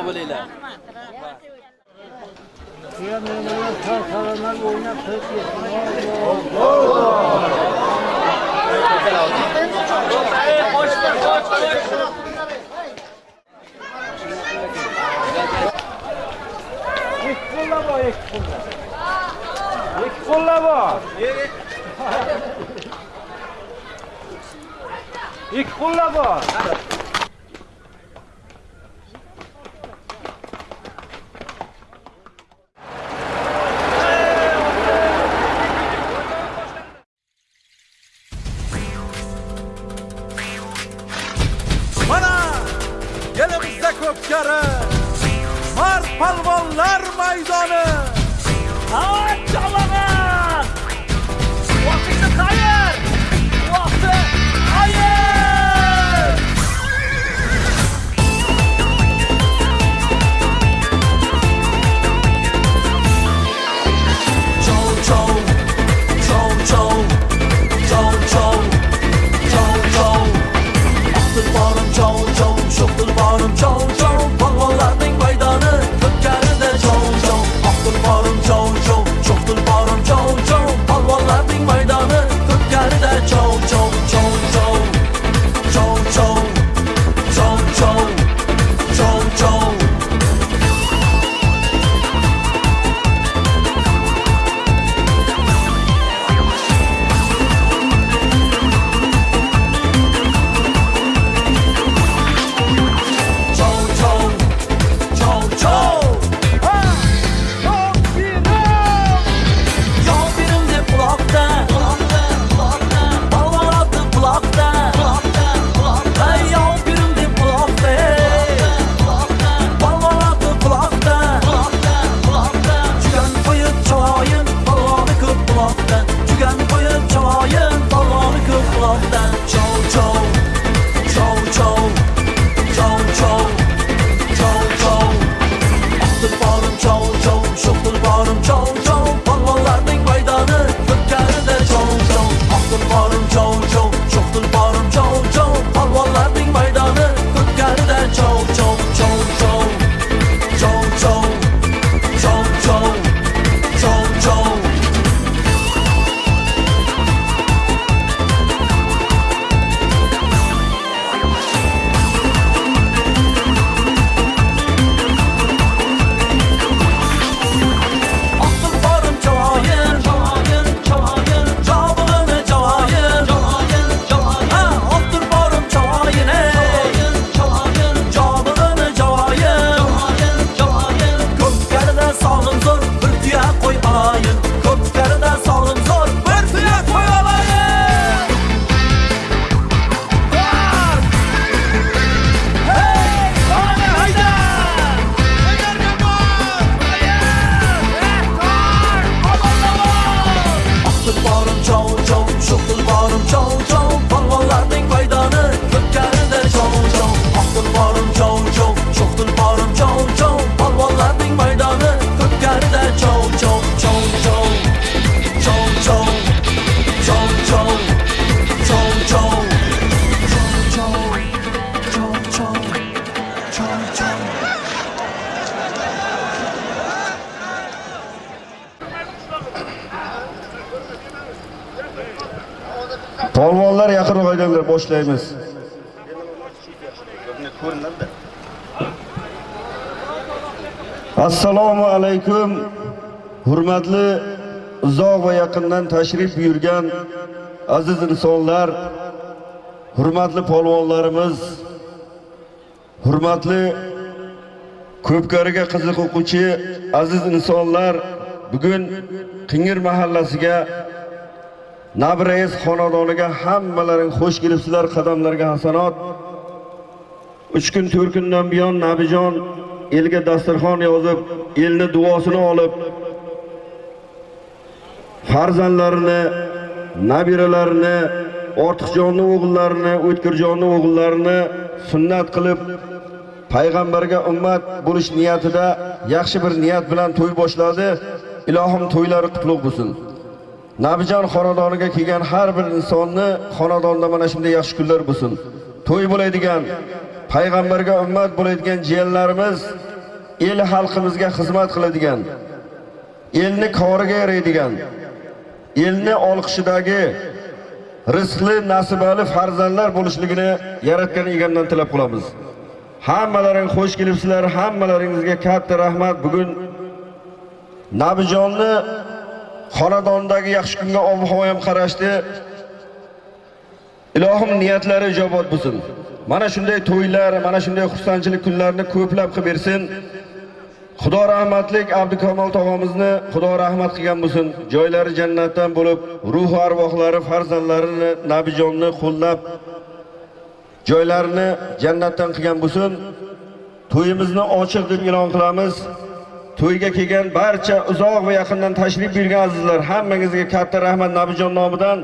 sog' bo'linglar. Nimalar tar qalaman o'ynab qochdi qoch qoch qo'lla bor ikki qo'lla ikki qo'lla bor ikki qo'lla bor. Tashrif buyurgan aziz insonlar, hurmatli polvonlarimiz, hurmatli ko'pkariga qiziq o'quvchi aziz insonlar, bugun Qingir mahallasiga Nabrais xonadoniga hammalaring xush kelibsizlar, qadamlarga hasanot. 3 kun 4 kundan buyon Nabijon elga dasturxon yozib, elni duosini olib, farzandlarini, nabiralarini, ortiqjonni o'g'illarini, o'tkirjonni o'g'illarini sunnat qilib payg'ambarga ummat bo'lish niyatida yaxshi bir niyat bilan to'y boshladi. Ilohim to'ylari qutlug' bo'lsin. Nabijon xonadoniga kelgan har bir insonni xonadonda mana shunday yaxshi kunlar bo'lsin. To'y bo'ladigan, payg'ambarga ummat bo'ladigan jiyanlarimiz el xalqimizga xizmat qiladigan, elni koriga yaraydigan, elni olqishidagi rizqli, nasibali farzandlar bo'lishligini yaratgan egamdan tilab qolamiz. Hammalaring xush kelibsizlar, hammalaringizga katta rahmat. Bugun Nabijonni xonadondagi yaxshi kunga ob-havo ham qarashdi. Ilohim niyatlari ijobat bo'lsin. Mana shunday to'ylar, mana shunday xursandchilik kunlarini ko'plab qilib bersin. Xudo rahmatlik Abdukamol tog'amizni Xudo rahmat qilgan bo'lsin. Joylari jannatdan bo'lib, ruh arvohlari farzandlarini Nabijonni qo'llab joylarini jannatdan qilgan bo'lsin. To'yimizni ochiq deb e'lon qilamiz. To'yga kelgan barcha uzoq va yaqindan tashrif buyurgan azizlar, hammangizga katta rahmat Nabijon nomidan.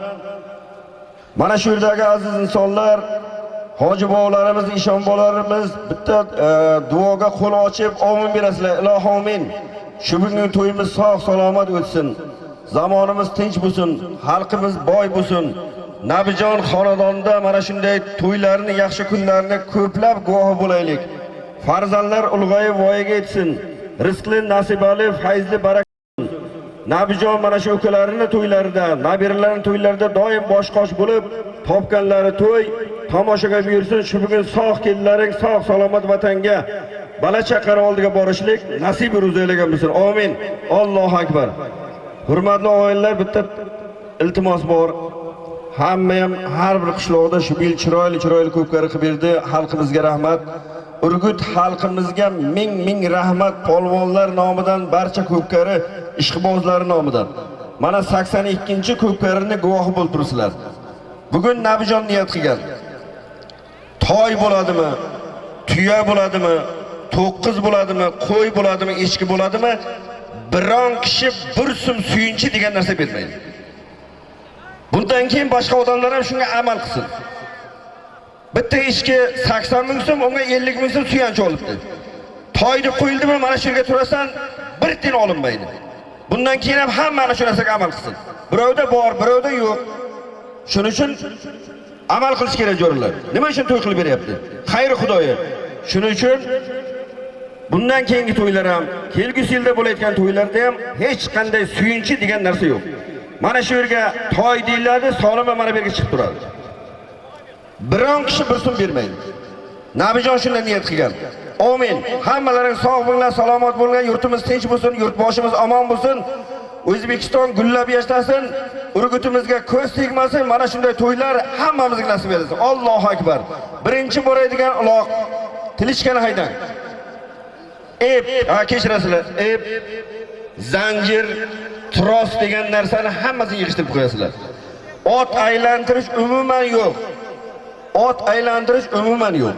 Mana shu yerdagi aziz insonlar, hoji bobolarimiz, ishon bobolarimiz bitta e, duoga qo'l ochib omin berasizlar. Ilohi omin. Shu bugungi to'yimiz sog' salomat o'tsin. Zamonimiz tinch bo'lsin, xalqimiz boy bo'lsin. Nabijon xonadonida mana shunday to'ylarni, yaxshi kunlarni ko'plab guvohi bo'laylik. Farzandlar ulg'ayib voyaga yetsin. Rizqli, nasibali, fayzli, barak Nabijon mana shu ukalarini to'ylarida, nabiralarini to'ylarida doim bosh-qosh bo'lib, topganlari to'y tomoshaga buyursin. Shu bugun sog' kelinlaring sog' salomat vatanga, bala chaqar oldiga borishlik nasib ro'zaylagan bo'lsin. Amin. Allohu akbar. Hurmatli oilalar, bitta iltimos bor. Hamma ham har bir qishloqda shu bil chiroyli chiroyli ko'pkari qilib berdi. Xalqimizga rahmat. Urgut xalqimizga ming ming rahmat polvonlar nomidan barcha ko'pkari ishqibozlari nomidan. Mana 82-ko'pkarini guvohi bo'lib turibsizlar. Bugun Nabijon niyat qilgan. Toy bo'ladimi? Tuya bo'ladimi? To'qqiz bo'ladimi? Qo'y bo'ladimi? Echki bo'ladimi? Biron kishi bir sum suyunchi degan narsa bermaydi. Bundan keyin boshqa odamlar ham shunga amal qilsin. Bitta echki 80 ming so'm, unga 50 ming so'm suyanchi olibdi. Toyni qo'yildimi, mana shu yerga turasan, bir tiyin olinmaydi. Bundan keyin ham hamma mana shu narsaga amal qilsin. Birovda bor, birovda yo'q. Shuning uchun amal qilish kerak jo'ralar. Nima uchun to'y qilib beryapti? Xayr Xudoyi. Shuning uchun bundan keyingi to'ylar ham, kelgusi yilda bo'layotgan to'ylarda ham hech qanday suyunchi degan narsa yo'q. Mana shu yerga toy deyiladi, solima mana bu yerga chiqib turadi. Biron kishi bir so'm bermaydi. Nabijon shunday niyat qilgan. Amin. Hammalaring sog' bo'linglar, salomat bo'linglar, yurtimiz tinch bo'lsin, yurtboshimiz omon bo'lsin. O'zbekiston gullab yashnasin, urgutimizga ko'z tegmasin. Mana shunday to'ylar hammamizga nasib etsin. Allohu akbar. Birinchi boradigan uloq tilishgan haydan. Ep, ha kechirasizlar. Ep, zanjir, tros degan narsani hammasini yig'ishtirib qo'yasizlar. Ot aylantirish umuman yo'q. Ot aylantirish umuman yo'q.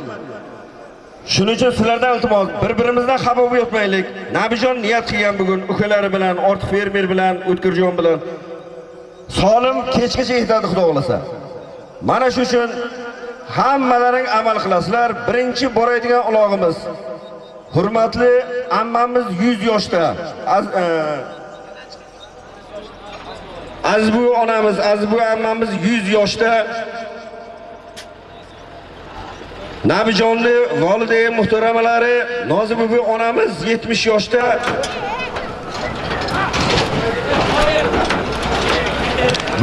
Shuning uchun sizlardan iltimos, bir-birimizdan xafa bo'lib yotmaylik. Nabijon niyat qilgan bugun ukalari bilan, ortiq fermer bilan, o'tkirjon bilan solim kechgacha yetadi Xudo xolasa. Mana shu uchun hammalaring amal qilasizlar. Birinchi boradigan ulog'imiz hurmatli ammamiz 100 yoshda. E, Azbu onamiz, Azbu ammamiz 100 yoshda Nabijonni volidai muhtaramalari Nozim buvi onamiz 70 yoshda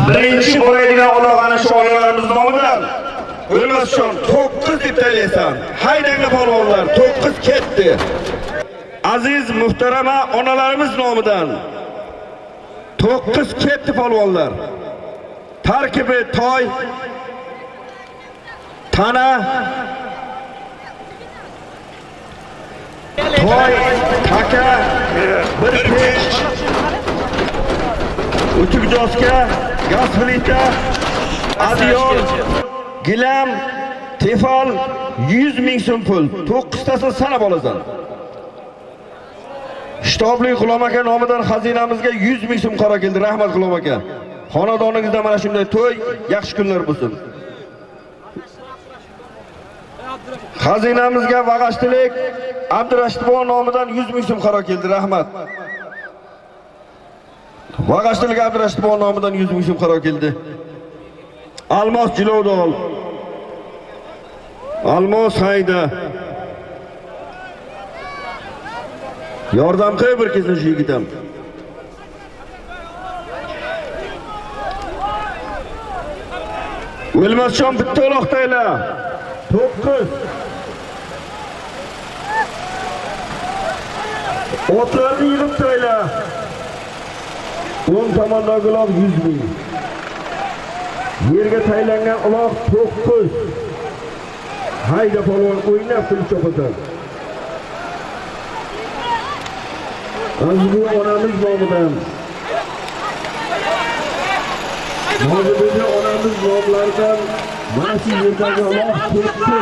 birinchi bo'ladigan uloq ana shu onalarimiz nomidan o'lmas uchun to'qqiz deb taylaysan haydanglar polvonlar to'qqiz ketdi aziz muhtarama onalarimiz nomidan to'qqiz ketdi polvonlar tarkibi toy tana toy taka bir pech o'tik joska gaz plita adyol gilam tefal 100 ming so'm pul to'qqiztasini sanab olasan Shtobli G'ulom aka nomidan xazinamizga 100 ming so'm qora keldi. Rahmat G'ulom aka. Xonadoningizda mana shunday to'y, yaxshi kunlar bo'lsin. Xazinamizga Vag'ashtilik Abdurashidbon nomidan 100 ming so'm qaro keldi. Rahmat. Vag'ashtilik Abdurashidbon nomidan 100 ming so'm qaro keldi. Almos Jilovdol. Almos Hayda. Yordam qil bir kesin shu yigitam. O'lmasjon bitta uloqdaylar. 9 O'tlarni yig'ib tayla. 10 tomondagi uloq 100 ming. Yerga taylangan uloq 9. Hayda polvon o'ynab pul chopasan. Aziz onamiz nomidan Mavjudida onamiz nomlaridan mana shu yerdagi Alloh ketdi.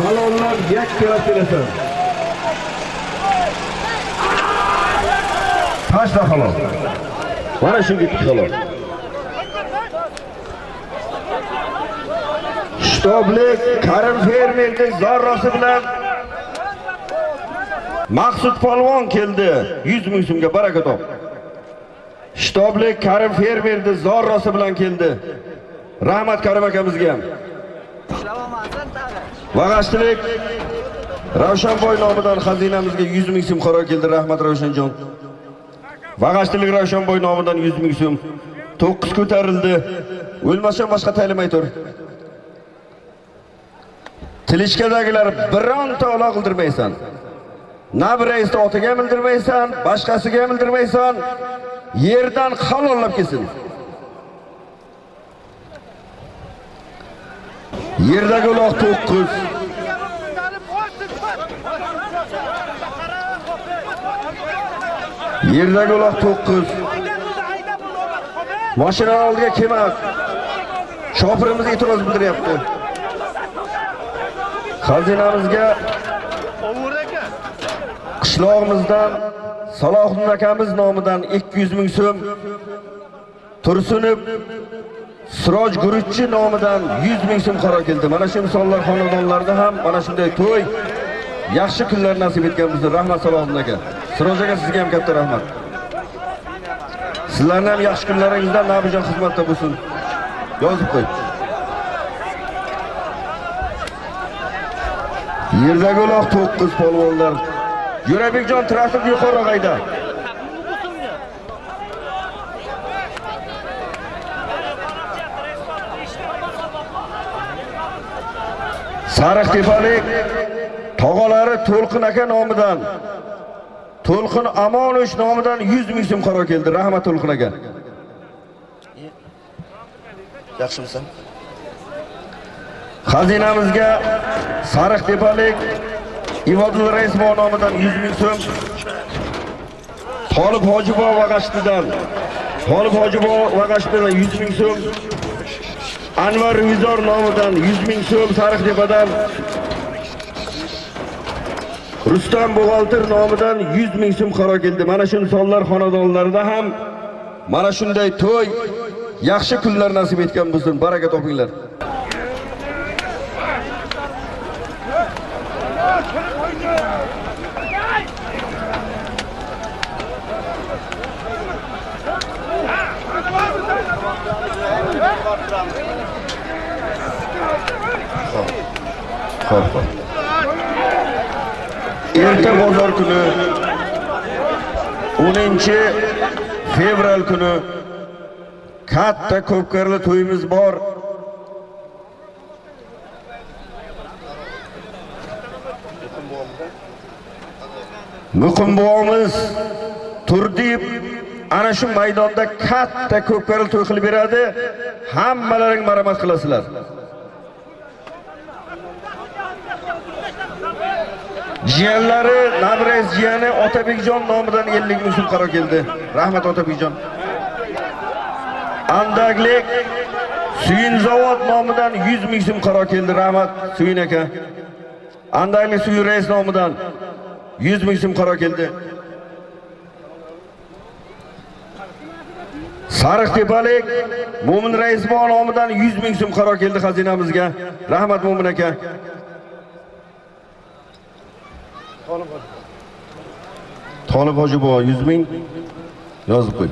Salonlar yakka kelasan. Tashla halol Mana shu ketdi halol Shtoblik Karim fermerning zarrasi bilan Maqsud polvon keldi. 100 ming so'mga baraka top. Shtoblik Karim fermerning zarrasi bilan keldi. Rahmat Karim akamizga ham. Vag'ashtilik Ravshanboy nomidan xazinamizga 100 ming so'm qaro keldi. Rahmat Ravshanjon. Vag'ashtilik Ravshanboy nomidan 100 ming so'm 9 ko'tarildi. O'lmasdan boshqa taylamay tur. Tilishkadagilar bironta ola qildirmaysan. Na bir raisni otiga bildirmaysan, boshqasiga bildirmaysan. Yerdan halollab kelsin. Yerdagi uloq 9. Yerdagi uloq 9. Mashina oldiga kelmas. Shofirimiz e'tiroz bildiryapti. Xazinamizga qishlog'imizdan Salohiddin akamiz nomidan 200 ming so'm Tursunov Siroj Guruchchi nomidan 100 ming so'm qaro keldi. Mana shu misollar xonadonlarida ham mana shunday to'y yaxshi kunlar nasib etgan bizga rahmat Salohiddin aka. Siroj aka sizga ham katta rahmat. Sizlarning ham yaxshi kunlaringizda nabijon xizmatda bo'lsin. Yozib qo'y. Yerdagi uloq 9 polvonlar. Yurabekjon traktor yuqori qayda? Sariq tepalik tog'alari To'lqin aka nomidan To'lqin Amonovich nomidan 100 ming so'm qaro keldi. Rahmat To'lqin aka. Yaxshimisan? Xazinamizga Sariq tepalik Ivodil Raisbon nomidan 100 ming so'm. Tolib Hojibo Vag'ashtidan Tolib Hojibo Vag'ashtidan 100 ming so'm. Anvar Vizor nomidan 100 ming so'm Sariqtepadan Rustam Bo'g'altir nomidan 100 ming so'm qaro keldi. Mana shu insonlar xonadonlarida ham mana shunday to'y yaxshi kunlar nasib etgan bo'lsin. Baraka topinglar. Xo'p. Erta bozor kuni 10 fevral kuni katta ko'pkarli to'yimiz bor. Muqim bobomiz Turdib ana shu maydonda katta ko'pkarli to'y qilib beradi. Hammalaring marhamat qilasizlar. Jiyanlari, Navro'z jiyani Otabekjon nomidan 50 ming so'm qaro keldi. Rahmat Otabekjon. Andaglik Suyin zavod nomidan 100 ming so'm qaro keldi. Rahmat Suyin aka. Andaglik Suyin rais nomidan 100 ming so'm qaro keldi. Sariq tepalik Mo'min Raisbon nomidan 100 ming so'm qaro keldi xazinamizga. Rahmat Mo'min aka. Tolib hoji bobo 100 ming yozib qo'y.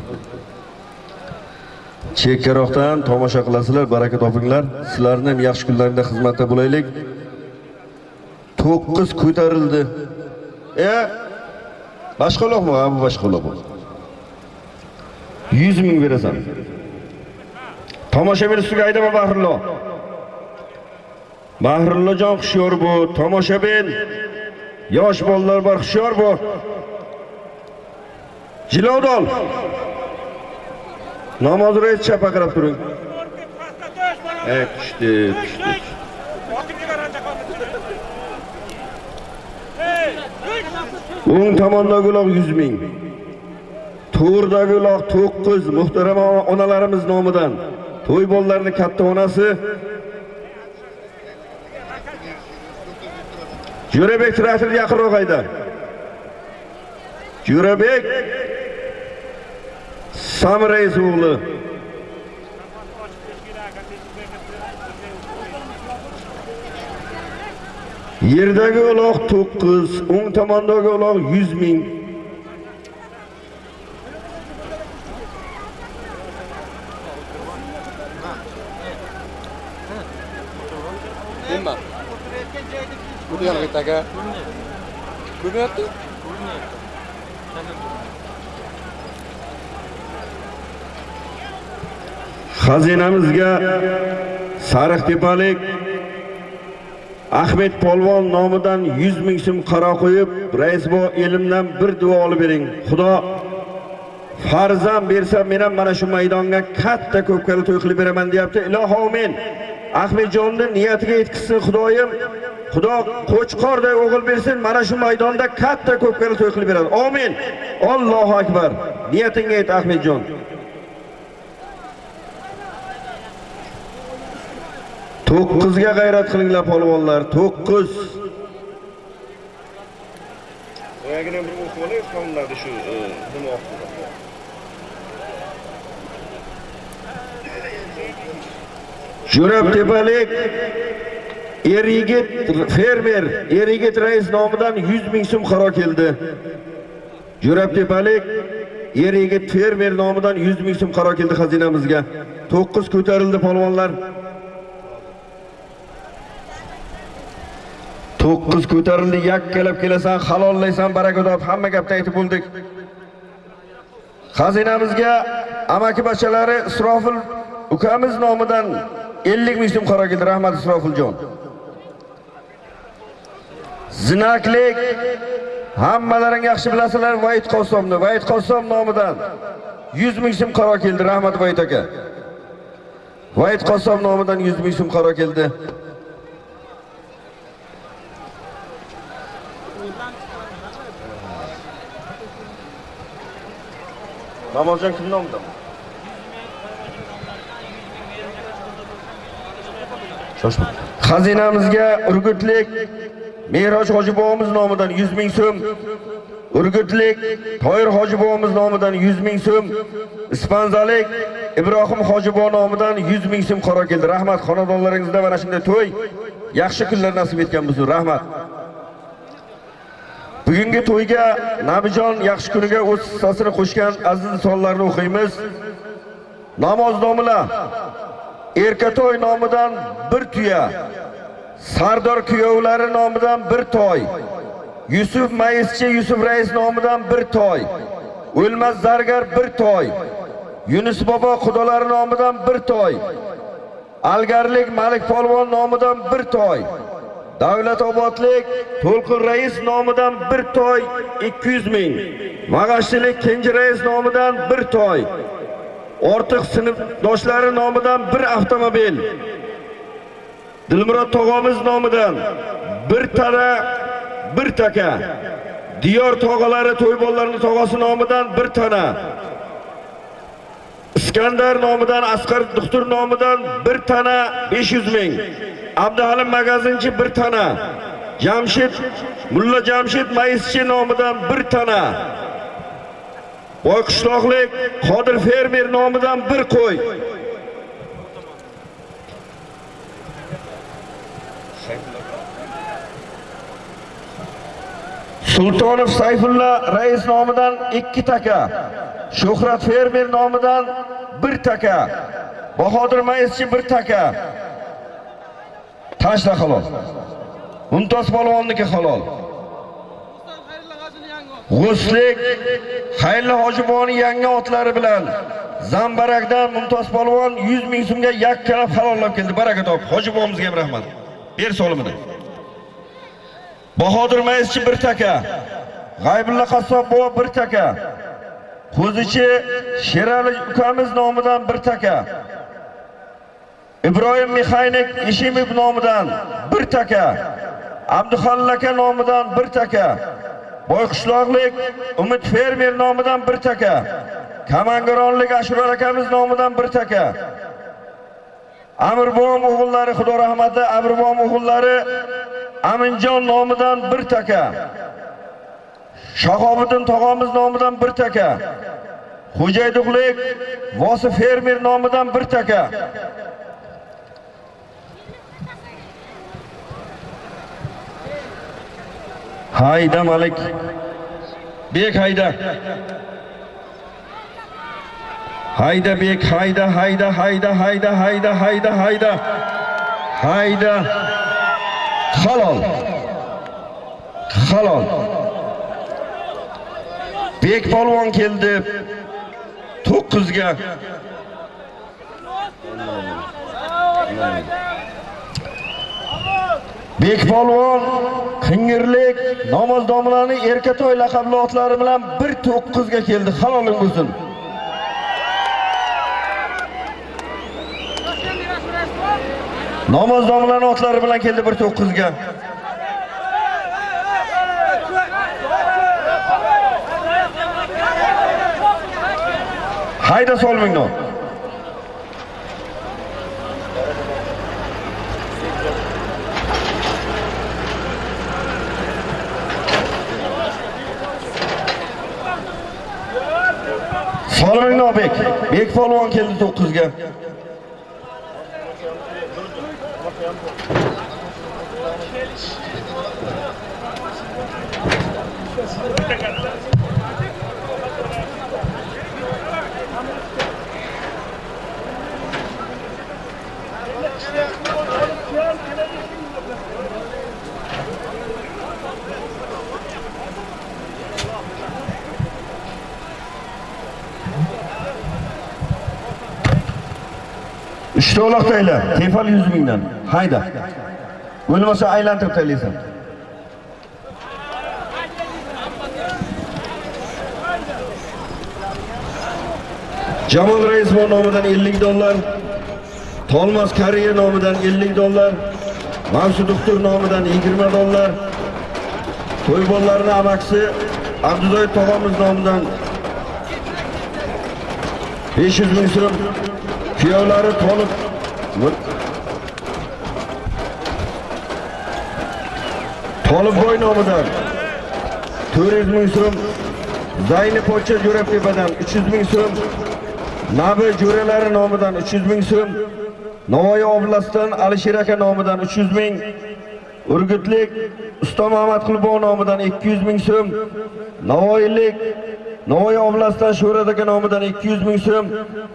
Chekkaroqdan tomosha qilasizlar, baraka topinglar. Sizlarning ham yaxshi kunlaringda xizmatda bo'laylik. 9 ko'tarildi. E, boshqaloqmi? Ha, bu boshqaloq. 100 ming berasan. Tomoshabin ustiga aydama Bahrullo. Bahrullojon xushyor bu, tomoshabin. Yosh bolalar bor, xushyor bu. Jilovdol. Namoz o'qiyotcha baqirib turing. Ey, tushdi, tushdi. O'ng tomondagi uloq 100 ming. To'g'ridagi uloq 9 muhtaram onalarimiz nomidan. To'y bolalarining katta onasi Jo'rabek traktor yaqinroq hayda. Jo'rabek Samreys o'g'li. Yerdagi uloq 9, o'ng tomondagi uloq 100 ming. Nima? Bu yoqqa taka. Xazinamizga sariq tepalik Ahmed Polvon nomidan 100 ming so'm qaro qo'yib, rais bo elimdan bir duo olib bering. Xudo farzand bersa, men ham mana shu maydonga katta ko'pkari to'y qilib beraman deyapti. Iloho men Ahmedjonni niyatiga yetkazsin Xudoyim. Xudo qo'chqorday o'g'il bersin, mana shu maydonda katta ko'pkari to'y qilib beradi. Amin. Allohu akbar. Niyatingga yet Ahmedjon. To'qqizga g'ayrat qilinglar polvonlar. To'qqiz. Boyagina bir o'qib shu nima o'qib Jo'rab tepalik er yigit fermer, er yigit rais nomidan 100 ming so'm qaro keldi. Jo'rab tepalik er yigit fermer nomidan 100 ming so'm qaro keldi xazinamizga. 9 ko'tarildi polvonlar. 9 ko'tarildi, yakkalab kelasan, halollaysan, baraka top, hamma gapni aytib bo'ldik. Xazinamizga amaki bachalari Isrofil ukamiz nomidan 50 ming so'm qaro keldi, rahmat Isrofiljon. Zinaklik hammalaring yaxshi bilasizlar Vayit Qosomni, Vayit Qosom nomidan 100 ming so'm qaro keldi, rahmat Vayit aka. Vayit Qosom nomidan 100 ming so'm qaro keldi. Namozjon kim nomidan? Shoshma. Xazinamizga Urgutlik Meroj Hoji bobomiz nomidan 100 ming so'm, Urgutlik Toyir Hoji bobomiz nomidan 100 ming so'm, Ispanzalik Ibrohim Hoji bobo nomidan 100 ming so'm qaro keldi. Rahmat xonadonlaringizda mana shunday to'y yaxshi kunlar nasib etgan bo'lsin. Rahmat. Bugungi to'yga Nabijon yaxshi kuniga o'z hissasini qo'shgan aziz insonlarni o'qiymiz. Namoz nomilar Erkatoy nomidan bir tuya, Sardor kuyovlari nomidan bir toy, Yusuf Mayischi Yusuf rais nomidan bir toy, O'lmas zargar bir toy. Yunus bobo xudolari nomidan bir toy. Algarlik Malik polvon nomidan bir toy. Davlat obodlik To'lqin rais nomidan bir toy 200 ming. Mag'ashchilik Kenji rais nomidan bir toy. Ortiq sinfdoshlari nomidan bir avtomobil. Dilmurod tog'amiz nomidan bir tana bir taka. Diyor tog'alari to'ybollarning tog'asi nomidan bir tana. Iskandar nomidan Asqar doktor nomidan bir tana 500 ming. Abduhalim magazinchi bir tana. Jamshid Mulla Jamshid maischi nomidan bir tana. Boyqishloqlik Qodir fermer nomidan bir qo'y. Sultonov Sayfulla rais nomidan 2 taka. Shuhrat fermer nomidan 1 taka. Bahodir maischi 1 taka. Tashla halol. Mumtoz polvonniki halol. G'uslik Xayrli Hojiboni yangi otlari bilan Zambarakdan Mumtoz polvon 100 ming so'mga yakkalab halollab keldi. Baraka top. Hojibomizga ham rahmat. Ber solimini. Bahodir Mayizchi bir taka. G'aybulla Qassob bova bir taka. Qo'zichi Sherali ukamiz nomidan bir taka. Ibrohim Mixaynik Ishimov nomidan bir taka. Abduxalil aka nomidan bir taka. Boyqishloqlik Umid fermer nomidan bir taka. Kamangaronlik Ashurol akamiz nomidan bir taka. Amirbom o'g'illari Xudo rahmati Amirbom o'g'illari Aminjon nomidan bir taka. Shahobiddin tog'amiz nomidan bir taka. Xo'jayduqlik Vosif fermer nomidan bir taka. Hayda Malik. Bek hayda. Hayda bek hayda hayda hayda hayda hayda hayda hayda. Hayda. Halol. Halol. Bek polvon keldi. 9 ga. Bek polvon Qingirlik namoz domlani Erkatoy laqabli otlari bilan 1-9 ga keldi. Haloling bo'lsin. Namoz domlani otlari bilan keldi 19 ga. Hayda solmingni. Solmingni Bek. Bek polvon keldi 9 ga. Uchta uloq tayla, tefal 100 mingdan. Hayda. Bo'lmasa aylantirib taylaysan. Jamol Raisbon nomidan 50 dollar, Tolmas Kariya nomidan 50 dollar, Mansur Doktor nomidan 20 dollar, To'ybollarning amaksi Abdulloy tog'amiz nomidan 500 ming so'm, kuyovlari Tolib Tolibboy nomidan 400 ming so'm, Zayni Pocha Jo'ratepadan 300 ming so'm, Nabi jo'ralari nomidan 300 ming so'm, Navoiy oblastdan Alisher aka nomidan 300 ming, Urgutlik Usta Muhammad Qulbon nomidan 200 ming so'm, Navoiylik Navoiy oblastidan Sho'rat aka nomidan 200 ming so'm,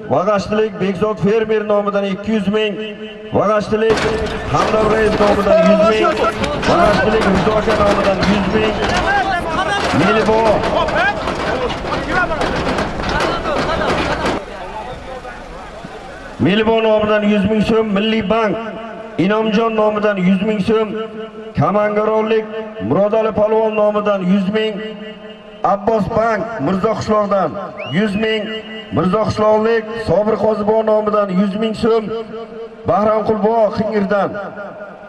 Vag'ashlik Bekzod fermer nomidan 200 ming, Vag'ashlik Hamdam Reis nomidan 100 ming, Vag'ashlik Rizo aka nomidan 100 ming. Melibo Melibo nomidan 100 ming so'm, Milliy bank Inomjon nomidan 100 ming so'm, Kamangarovlik Murodali Palvon nomidan 100 ming, Abbos bank Mirzo qishloqdan 100 ming, Mirzo qishloqlik Sobir Qozibov nomidan 100 ming so'm, Bahram Qulbo Xingirdan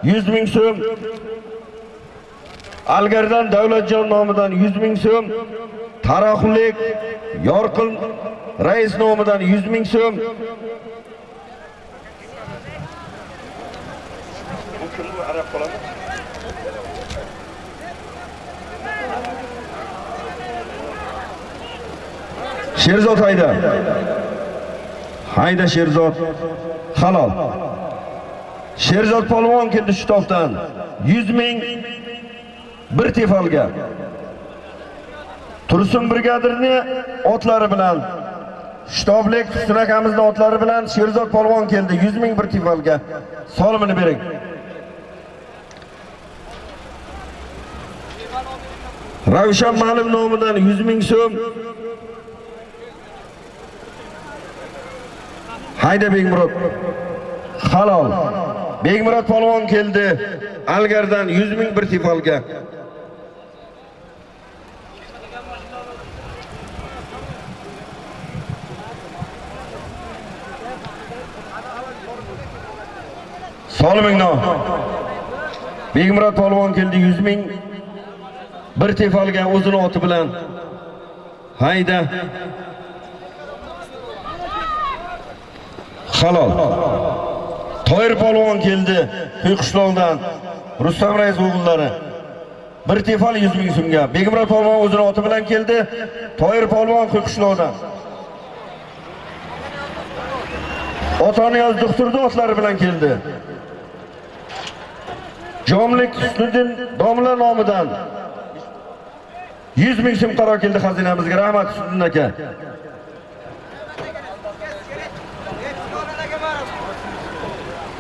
100 ming so'm, Algardan Davlatjon nomidan 100 ming so'm, Taraxullik Yorqin rais nomidan 100 ming so'm. Bu kim bu arab qoladi? Sherzod hayda. Hayda Sherzod. Halol. Sherzod polvon keldi shu topdan. 100 ming bir tefalga. Tursun brigadirni otlari bilan Shtoblik Husn otlari bilan Sherzod polvon keldi 100 ming bir tefalga. Solimini bering. Ravshan Ma'lum nomidan 100 ming so'm. Hayda Begmurod. Halol. Begmurod polvon keldi. Algardan 100 ming bir tefalga. Solimingno. Begmurod polvon keldi 100 ming bir tefalga o'zini oti bilan. Hayda. Halol. Toyir polvon keldi Qo'yqishloqdan. Rustam rais o'g'illari. Bir tefal 100 ming so'mga. begimrod polvon o'zini oti bilan keldi. Toyir polvon Qo'yqishloqdan. Otoniyoz doktorni otlari bilan keldi. Jomlik Husniddin domla nomidan 100 ming so'm qaror keldi xazinamizga. Rahmat Husniddin aka.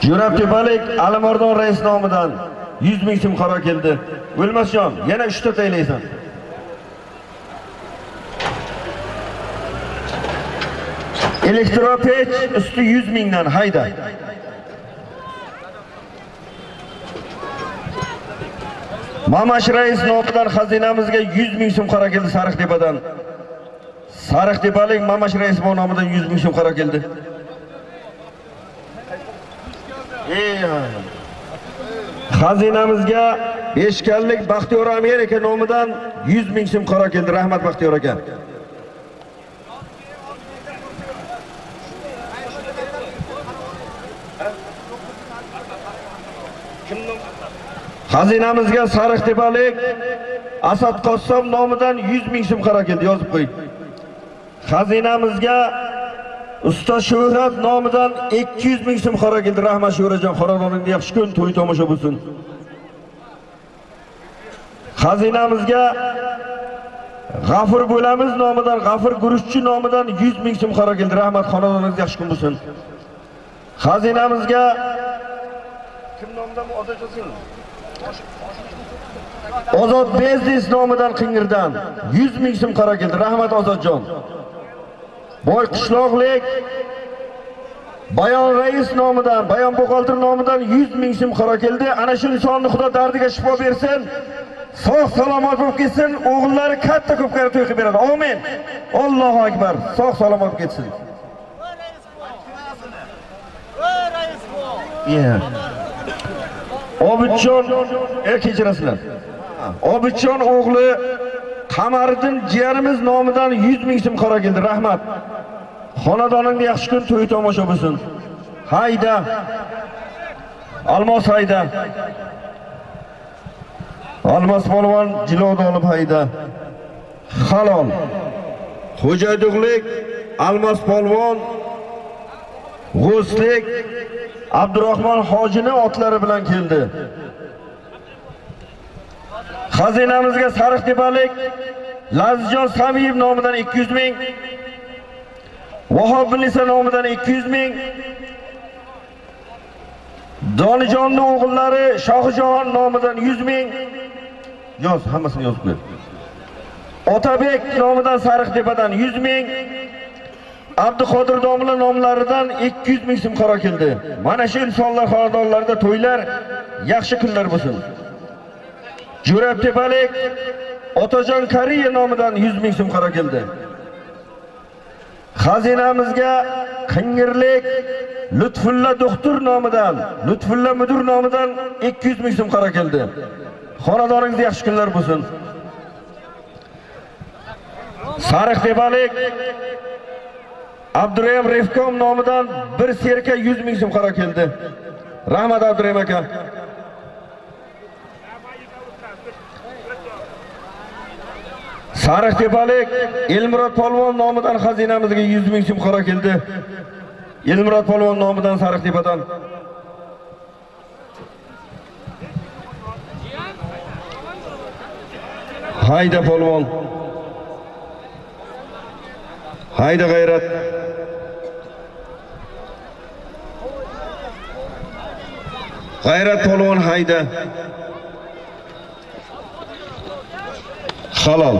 Jo'rab Tepalik Alimardon rais nomidan 100 ming so'm qaror keldi. O'lmasjon, yana 3 ta taylaysan. Elektropech usti 100 mingdan hayda. Mamash rais nomidan xazinamizga 100 ming so'm qaror keldi Sariqtepadan. Sariqtepalik Mamash rais nomidan 100 ming so'm qaror keldi. Xazinamizga Beshkanlik Baxtiyor Amerika nomidan 100 ming so'm qaror keldi. Rahmat Baxtiyor aka. Xazinamizga Sariqtepalik Asad Qossom nomidan 100 ming so'm qaror keldi. Yozib qo'ying. Xazinamizga Usta Shuhrat nomidan 200 ming so'm qora keldi. Rahmat shuhratjon xonadoningda yaxshi kun, to'y tomosha bo'lsin. Xazinamizga G'afur bo'lamiz nomidan, G'afur Guruchchi nomidan 100 ming so'm qora keldi. Rahmat, xonadoningizga yaxshi kun bo'lsin. Xazinamizga kim nomidan bu? Ozod Biznes nomidan Qingirdan 100 ming so'm qora keldi. Rahmat Ozodjon. Boy qishloqlik Bayon rais nomidan, Bayon Boqoltir nomidan 100 ming so'm qaror keldi. Ana shu insonni Xudo dardiga shifo bersin. Sog' salomat bo'lib ketsin, o'g'illari katta ko'pkari to'y qilib beradi. Amin. Allohu akbar. Sog' salomat bo'lib ketsin. Yeah. Obidjon, er kechirasizlar. Obidjon o'g'li Qamariddin jiyanimiz nomidan 100 ming so'm qora keldi. Rahmat. Xonadoningda yaxshi kun to'y tomosha bo'lsin. Hayda. Almos hayda. Almos polvon jilod olib hayda. Halol. Xo'jayduqlik Almos polvon G'uslik Abdurahmon hojini otlari bilan keldi. Xazinamizga Sariqtepalik Lazjon Samiyev nomidan 200 ming, Vahob Bilisa nomidan 200 ming, Donijonning o'g'illari Shohijon nomidan 100 ming. Yoz, hammasini yozib qo'y. Otabek nomidan Sariqtepadan 100 ming, Abduqodir domla nomlaridan 200 ming so'm qaro keldi. Mana shu insonlar xonadonlarida to'ylar yaxshi kunlar bo'lsin. Jo'rab tepalik Otajon Kariya nomidan 100 ming so'm qaro keldi. Xazinamizga Qingirlik Lutfulla doktor nomidan, Lutfulla mudir nomidan 200 ming so'm qaro keldi. Xonadoningizda yaxshi kunlar bo'lsin. Sariq tepalik Abdurayim Refkom nomidan bir serka 100 ming so'm qaro keldi. Rahmat Abdurayim aka. Sariq tepalik Elmurod polvon nomidan xazinamizga 100 ming so'm qaro keldi. Elmurod polvon nomidan Sariq tepadan. Hayda polvon. Hayda g'ayrat. G'ayrat polvon hayda. Halol.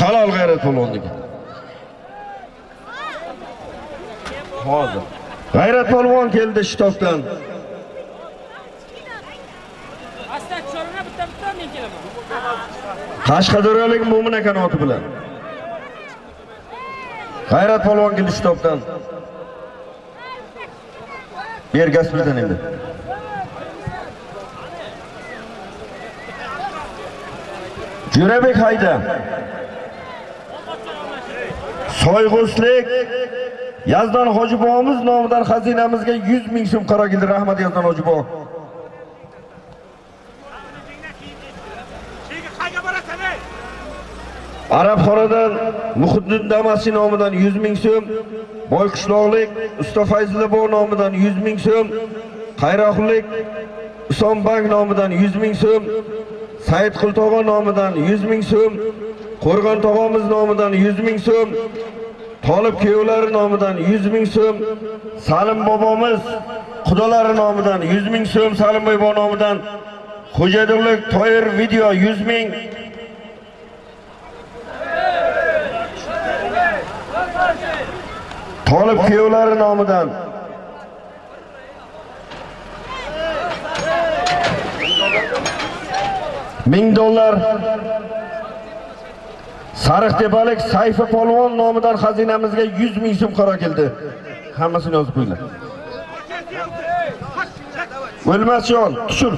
Halol g'ayrat polvonniki. Hozir. G'ayrat polvon keldi shtobdan. Asta chorana bitta bitta men kelaman. Qashqadaryolik Mo'min aka oti bilan. G'ayrat polvon keldi shtobdan. Ber gaz bildan endi. Jo'rabek hayda. Soyg'uslik Yazdon Hojibobomiz nomidan xazinamizga 100 ming so'm qaro keldi. Rahmat Yazdon Hojibobo. Arabxonadan Muhiddin Damasi nomidan 100 ming so'm, Boyqishloqlik Usta Fayzilla nomidan 100 ming so'm, Qayroqlik Usonbank nomidan 100 ming so'm, Said Qultog'o nomidan 100 ming so'm, Qo'rg'on tog'omiz nomidan 100 ming so'm, Tolib kuyovlari nomidan 100 ming so'm, Salim bobomiz xudolari nomidan 100 ming so'm, Salim bobo nomidan Xo'jaydirlik Toyir video 100 ming. Tolib kuyovlari nomidan ming dollar Sariq tepalik Sayfi polvon nomidan xazinamizga 100 ming so'm qaro keldi. Hammasini yozib qo'yinglar. O'lmasjon, tushir.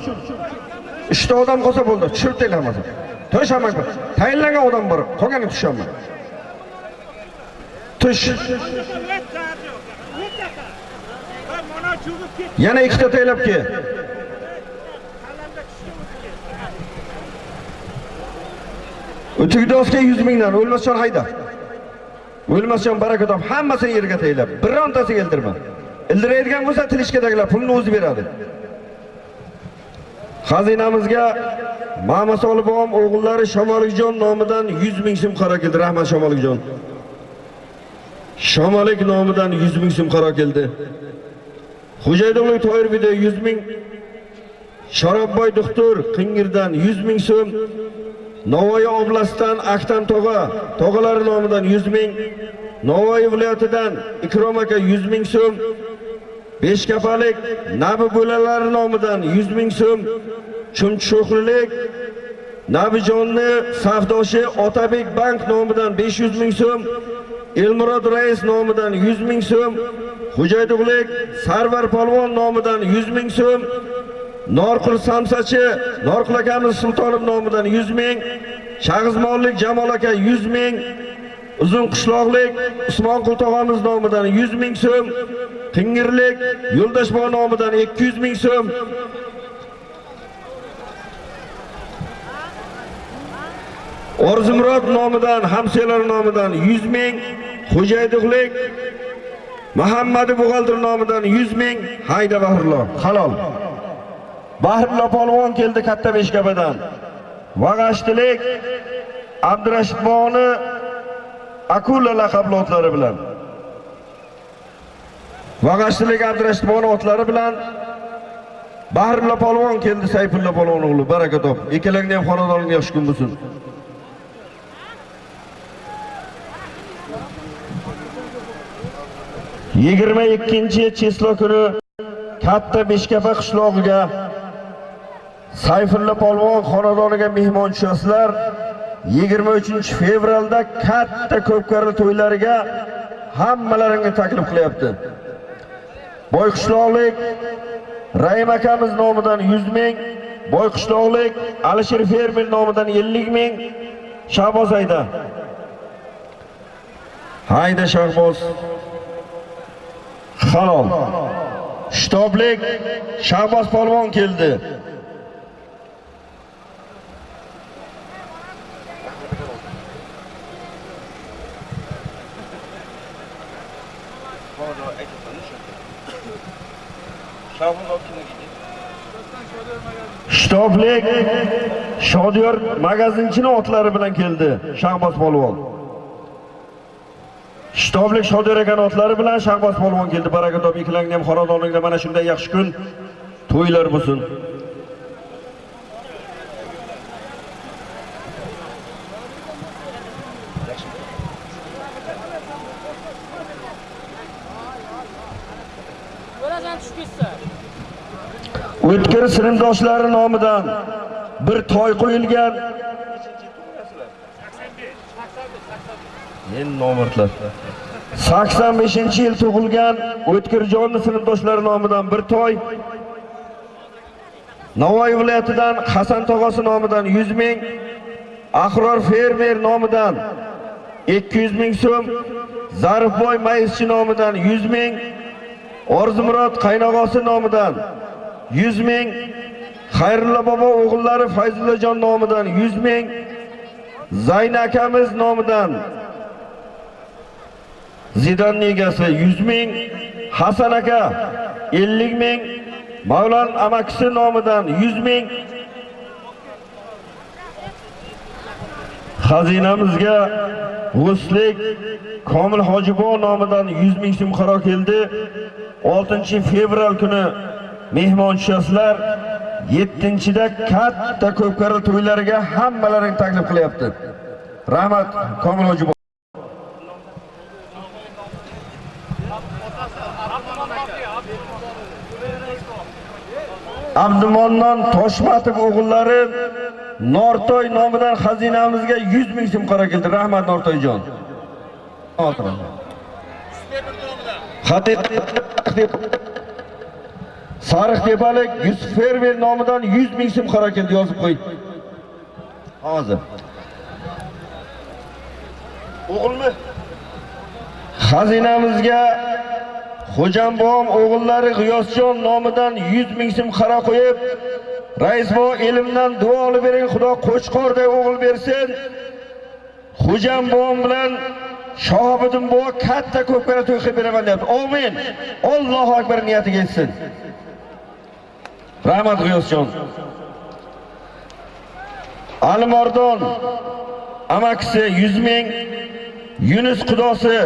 Ishda odam qolsa bo'ldi, tushirib taylar hammasini. Tayinlangan odam bor, qolganini tushaman. Tush. Yana ikkita taylab kel. O'tigidosga 100 mingdan o'lmasjon hayda. O'lmasjon baraka top hammasini yerga taylab, birontasi keltirma. Ildiraydigan bo'lsa tilishkadagilar pulni o'zi beradi. Xazinamizga Mama Solibom o'g'illari Shamolikjon nomidan 100 ming so'm qaro keldi. Rahmat Shamolikjon. Shamolik nomidan 100 ming so'm qaro keldi. Xo'jaydonlik Toyir 100 ming. Sharobboy doktor Qingirdan 100 ming so'm. Navoiy oblastidan Aktam tog'a, tog'alari nomidan 100 ming. Navoiy viloyatidan Ikrom aka 100 ming so'm. Beshkapalik Nabi bo'lalari nomidan 100 ming so'm. Chumcho'qlilik Nabijonni savdoshi Otabek bank nomidan 500 ming so'm. Elmurod rais nomidan 100 ming so'm. Xo'jaydug'lik Sarvar polvon nomidan 100 ming so'm. Norqul Samsachi, Norqul akamiz Sultonov nomidan 100 ming, Shag'izmonlik Jamol aka 100 ming, Uzun qishloqlik Usmonqul tog'amiz nomidan 100 ming so'm, Qingirlik Yo'ldoshboy nomidan 200 ming so'm. Orzumurod nomidan, hamselar nomidan 100 ming, Xo'jaydiqlik Muhammadi Bug'aldir nomidan 100 ming, Hayda Bahrlo, halol. Bahrimlo polvon keldi katta beshkapadan. Vag'ashtilik Abdurashid bog'ni Akula laqabli otlari bilan. Vag'ashtilik Abdurashid otlari bilan Bahrimlo polvon keldi Sayfulla polvon o'g'li. Baraka top. Ikkalangni ham xonadoningga yaxshi kun bo'lsin. yigirma ikkinchi cheslo kuni katta beshkapa qishlog'iga sayfulla polvon xonadoniga mehmon tushasizlar 23 fevralda katta ko'pkari to'ylariga hammalaringni taklif qilyapti. Boyqishloqlik raim akamiz nomidan 100 ming boyqishloqlik alisher fermer nomidan 50 ming shahboz hayda hayda shahboz. Halol. Shtoblik shahboz polvon keldi. Shtoblik shodiyor magazinchini otlari bilan keldi shahboz polvon. Shtoblik shodiyor akani otlari bilan shahboz polvon keldi. Baraka top ikkilangni ham xonadoningda mana shunday yaxshi kun. To'ylar bo'lsin. O'tkir sinfdoshlari nomidan bir toy qo'yilgan. Men nomardlar. 85 yil tug'ilgan o'tkirjonni sinfdoshlari nomidan bir toy. Navoiy viloyatidan Hasan tog'asi nomidan 100 ming Ahror fermer nomidan 200 ming so'm Zarifboy maizchi nomidan 100 ming Orzumurod qaynog'asi nomidan 100 ming. Xayrulla bobo o'g'illari Fayzullajon nomidan 100 ming. Zayn akamiz nomidan Zidanning egasi 100 ming. Hasan aka 50 ming. Mavlon amakisi nomidan 100 ming. Xazinamizga G'uslik Komil Hojibon nomidan 100 ming so'm qaro keldi. 6 fevral kuni mehmon tushasizlar. 7-da katta ko'pkari to'ylariga hammalaring taklif qilyapti. Rahmat Komil Hojibon. Abdumonnon Toshmatov o'g'illari Nortoy nomidan xazinamizga 100 ming so'm qaro keldi. Rahmat Nortoyjon. Haqiqat Sariq tepalik Yusuf Fermer nomidan 100 ming so'm keldi yozib qo'y. Hozir. O'g'ilmi? Xazinamizga Xo'jambom o'g'illari G'iyosjon nomidan 100 ming so'm qaro qo'yib, rais bo ilmdan duo olib bering, Xudo qo'chqorday o'g'il bersin. Xo'jambom bilan Shohibiddin bo katta ko'pkara to'y qilib beraman deyapti. Amin. Allohu akbar niyatiga yetsin. Rahmat G'iyosjon. alimardon amakisi 100 ming, Yunus qudosi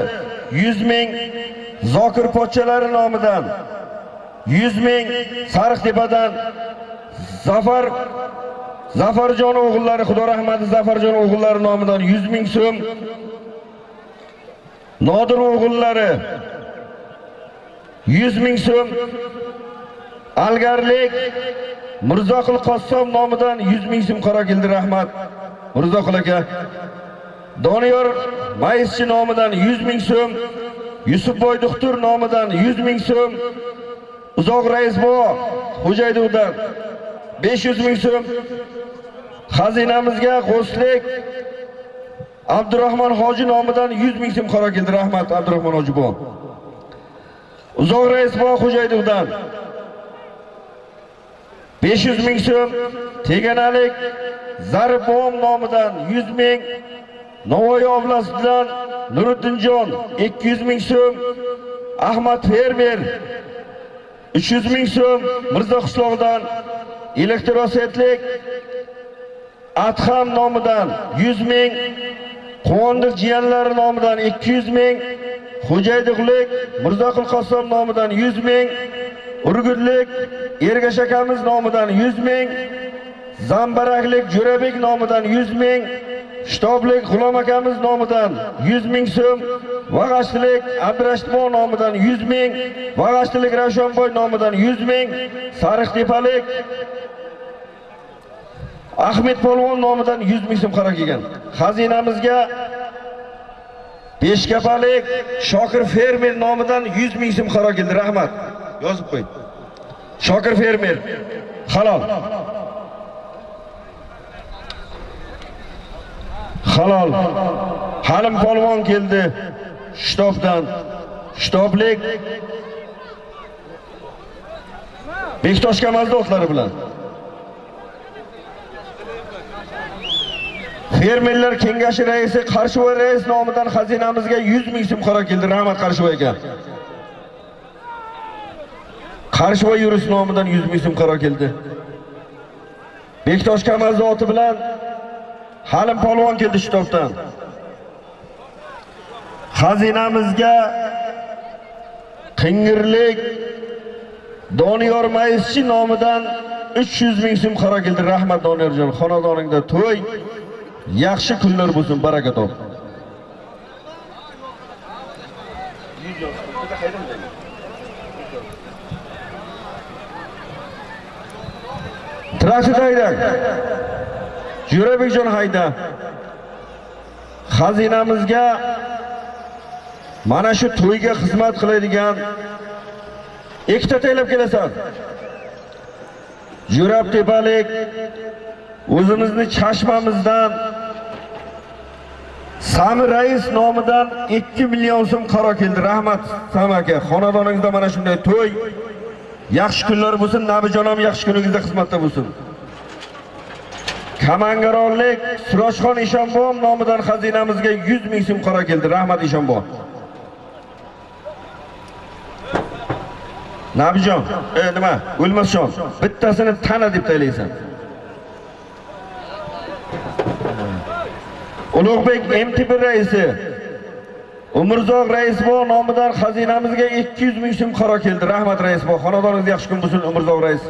100 ming, Zokir pochchalari nomidan 100 ming, Sariqtepadan Zafar Zafarjon o'g'illari, Xudo rahmati Zafarjon o'g'illari nomidan 100 ming so'm. Nodir o'g'illari 100 ming so'm. Algarlik Mirzoqul Qossom nomidan 100 ming so'm qaro keldi, rahmat. Mirzoqul aka. Doniyor Maischi nomidan 100 ming so'm. Yusufboy doktor nomidan 100 ming so'm. Uzoq rais bo Xo'jaydovdan 500 ming so'm. Xazinamizga qo'shlik Abdurahmon hoji nomidan 100 ming so'm qaro keldi, rahmat Abdurahmon hoji bo. Uzoq rais bo Xo'jaydovdan 500 ming so'm. Teganalik zarbom nomidan 100 ming. Navoiy oblasidan Nuriddinjon 200 ming so'm, Ahmad Fermer 300 ming so'm, Mirzo qishlog'idan elektrosetlik Adham nomidan 100 ming, Quvondiq jiyanlari nomidan 200 ming, Xo'jaydiqlik mirzo Qassom nomidan 100 ming, Urgutlik Ergash akamiz nomidan 100 ming, Zambaraklik Jo'rabek nomidan 100 ming, shtoblik G'ulom akamiz nomidan 100 ming so'm, Vag'ashtilik Abdurashidbon nomidan 100 ming, Vag'ashtilik Rashonboy nomidan 100 ming, Sariqtepalik Ahmed Polvon nomidan 100 ming so'm qaro kelgan. Xazinamizga Beshkapalik Shokir fermer nomidan 100 ming so'm qaro keldi. Rahmat. Yozib qo'y. Shokir fermer. Halol. Halol. Halim polvon keldi. Shtobdan. Shtoblik Bektosh Kamalda bilan. Fermerlar kengashi raisi Qarshivoy rais nomidan xazinamizga 100 ming so'm qaro keldi. Rahmat Qarshivoy aka. Qarshivoy yurus nomidan 100 ming so'm qaro keldi. Bektosh Kamal zoti bilan Halim polvon keldi shtobdan. Xazinamizga Qingirlik Doniyor Mayischi nomidan 300 ming so'm qaro keldi. Rahmat Doniyorjon, xonadoningda to'y, yaxshi kunlar bo'lsin, baraka top. Traktor hayda. Jo'rabekjon hayda. Xazinamizga mana shu to'yga xizmat qiladigan ikkita taylab kelasan. Jo'rab tepalik o'zimizni chashmamizdan Sami rais nomidan 2 million so'm qaro keldi. Rahmat Sami aka. Xonadoningizda mana shunday to'y Yaxshi kunlar bo'lsin, Nabijon ham yaxshi kuningizda xizmatda bo'lsin. Kamangaronlik Surojxon Ishonbon nomidan xazinamizga 100 ming so'm qaro keldi. Rahmat Ishonbon. Nabijon, e nima? o'lmasjon bittasini tana deb taylaysan. Ulug'bek MTB raisi Umrzoq Raisbo nomidan xazinamizga 200 ming so'm qaro keldi. Rahmat Raisbo, xonadoningiz yaxshi kun bo'lsin Umrzoq rais.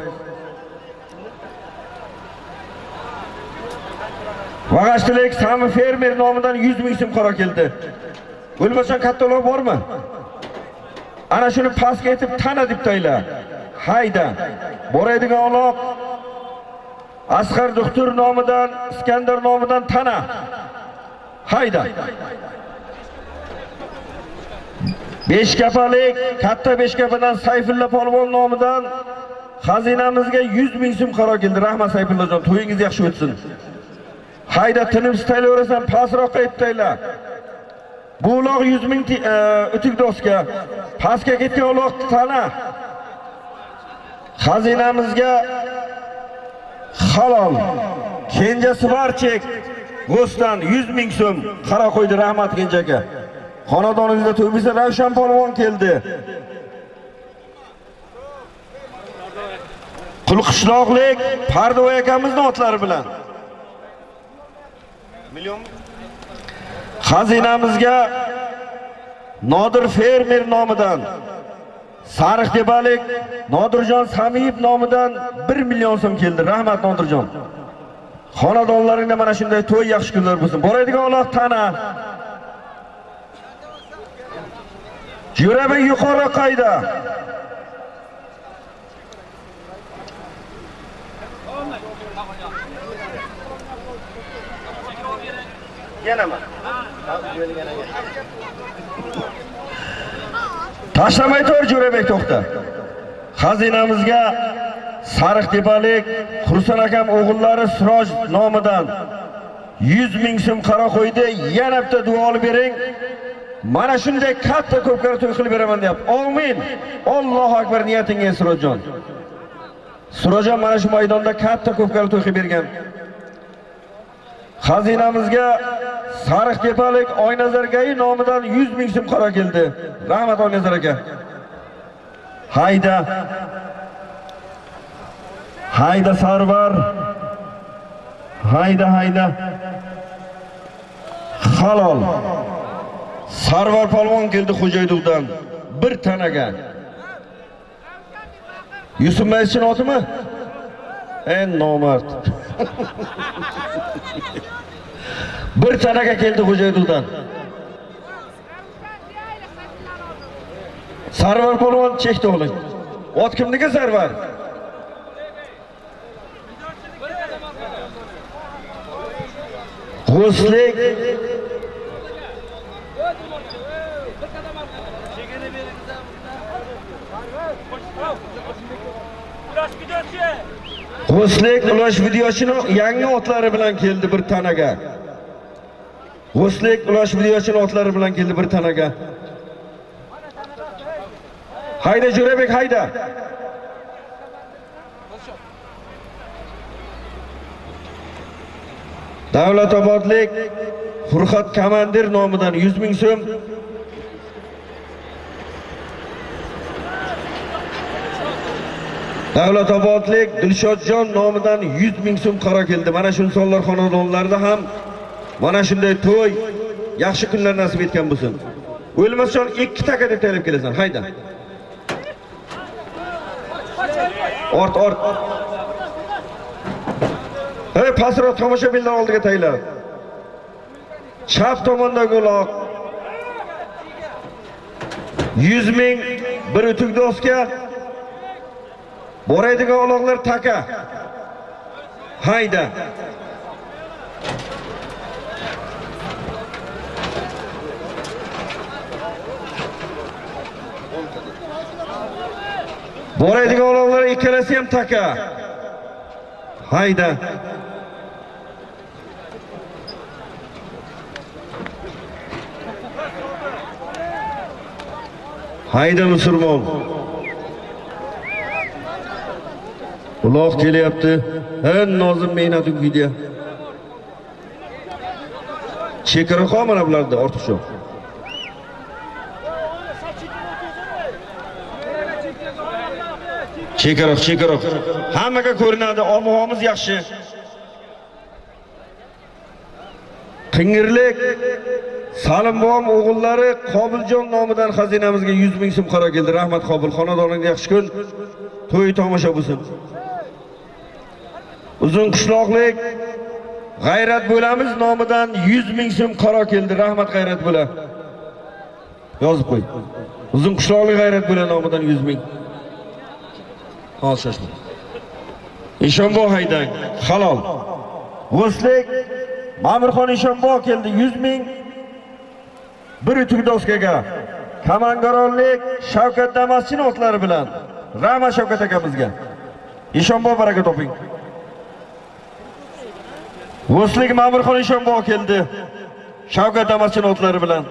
Vag'ashtilik Sami fermer nomidan 100 ming so'm qaro keldi. Bo'lmasan kattalar bormi? Ana shuni pastga etib tana deb to'ylar. Hayda. Boradigan uloq Asqar doktor nomidan, Iskandar nomidan tana. Hayda. Beshkapalik, katta Beshkapadan Sayfulla polvon nomidan xazinamizga 100 ming so'm qaro keldi. Rahmat Sayfullajon, to'yingiz yaxshi o'tsin. Hayda tinimsiz taylayverasan pastroqqa aytdinglar. Bu uloq 100 ming e, o'tik doska. Pastga ketgan uloq tana. Xazinamizga halol. Kenjasi barchek G'ostan 100 ming so'm qaro qo'ydi rahmat Kenja aka. Xonadoningizda to'y bo'lsa Ravshan polvon keldi. Qulqishloqlik Pardovoy akamizning otlari bilan. Million Xazinamizga Nodir fermer nomidan Sariq tepalik Nodirjon Samiyev nomidan 1 million so'm keldi. Rahmat Nodirjon. Xonadonlaringda mana shunday to'y yaxshi kunlar bo'lsin. Boradigan Alloh tana. Jo'rabek yuqori qayda? Yanama. Tashlamay tur Jo'rabek to'xta. Xazinamizga Sariq tepalik akam o'g'illari Siroj nomidan 100 ming so'm qaro qo'ydi. Yana bitta duo olib bering. Mana shunday katta ko'pkar to'y qilib beraman deyapti. Amin. Allohu akbar niyatingiz Sirojjon. Sirojjon mana shu maydonda katta ko'pkar to'y qilib bergan. Xazinamizga Sariq tepalik Oynazargayi nomidan 100 ming so'm qaro keldi. Rahmat Oynazar aka. Hayda. Hayda Sarvar. Hayda hayda. Halol. Sarvar palvon keldi Xo'jayduvdan. Bir tanaga. Yusuf Maysin otimi? En nomard. Bir tanaga keldi Xo'jayduldan. Sarvar palvon chekdi o'g'li. Ot kimniki Sarvar? G'uslik G'uslik ulash videosini yangi otlari bilan keldi bir tanaga. G'uslik ulash videosini otlari bilan keldi bir tanaga. Hayda Jo'rabek hayda. Davlatobodlik furxat komandir nomidan 100 ming so'm Davlatobodlik Dilshodjon nomidan 100 ming so'm qaro keldi. Mana shu insonlar xonadonlarida ham mana shunday to'y, yaxshi kunlar nasib etgan bo'lsin. O'lmasjon 2 taka deb taylab kelasan. Hayda. Ort, ort. Hey, pastroq tomoshabinlar oldiga taylab. Chap tomondagi uloq 100 ming bir o'tuk doska Boraydigan taka. Hayda. Boraydigan uloqlar ikkalasi ham taka. Hayda. Hayda musulmon. Uloq kelyapti. En nozim mehnat video. Chekaraxon mana bularda ortiqcha. Chekaroq, chekaroq. Hammaga ko'rinadi, ob-havomiz yaxshi. Qingirlik Salimbo'm o'g'illari Qobiljon nomidan xazinamizga 100 ming so'm qaro keldi. Rahmat Qobil, xonadoningga yaxshi kun. To'y tomosha bo'lsin. Uzun qishloqlik G'ayrat bo'lamiz nomidan 100 ming so'm qaro keldi. Rahmat G'ayrat bo'la. Yozib qo'y. Uzun qishloqlik G'ayrat bo'la nomidan 100 ming. hozir shoshma. Ishonbo haydang, halol. G'uslik Ma'murxon Ishonbo keldi 100 ming. Bir utuk doskaga. Kamangaronlik Shavkat Damaschin otlari bilan Rama Shavkat akamizga. Ishonbo baraka toping. G'uslik Ma'murxon Ishonbo keldi. Shavkat Damaschin otlari bilan.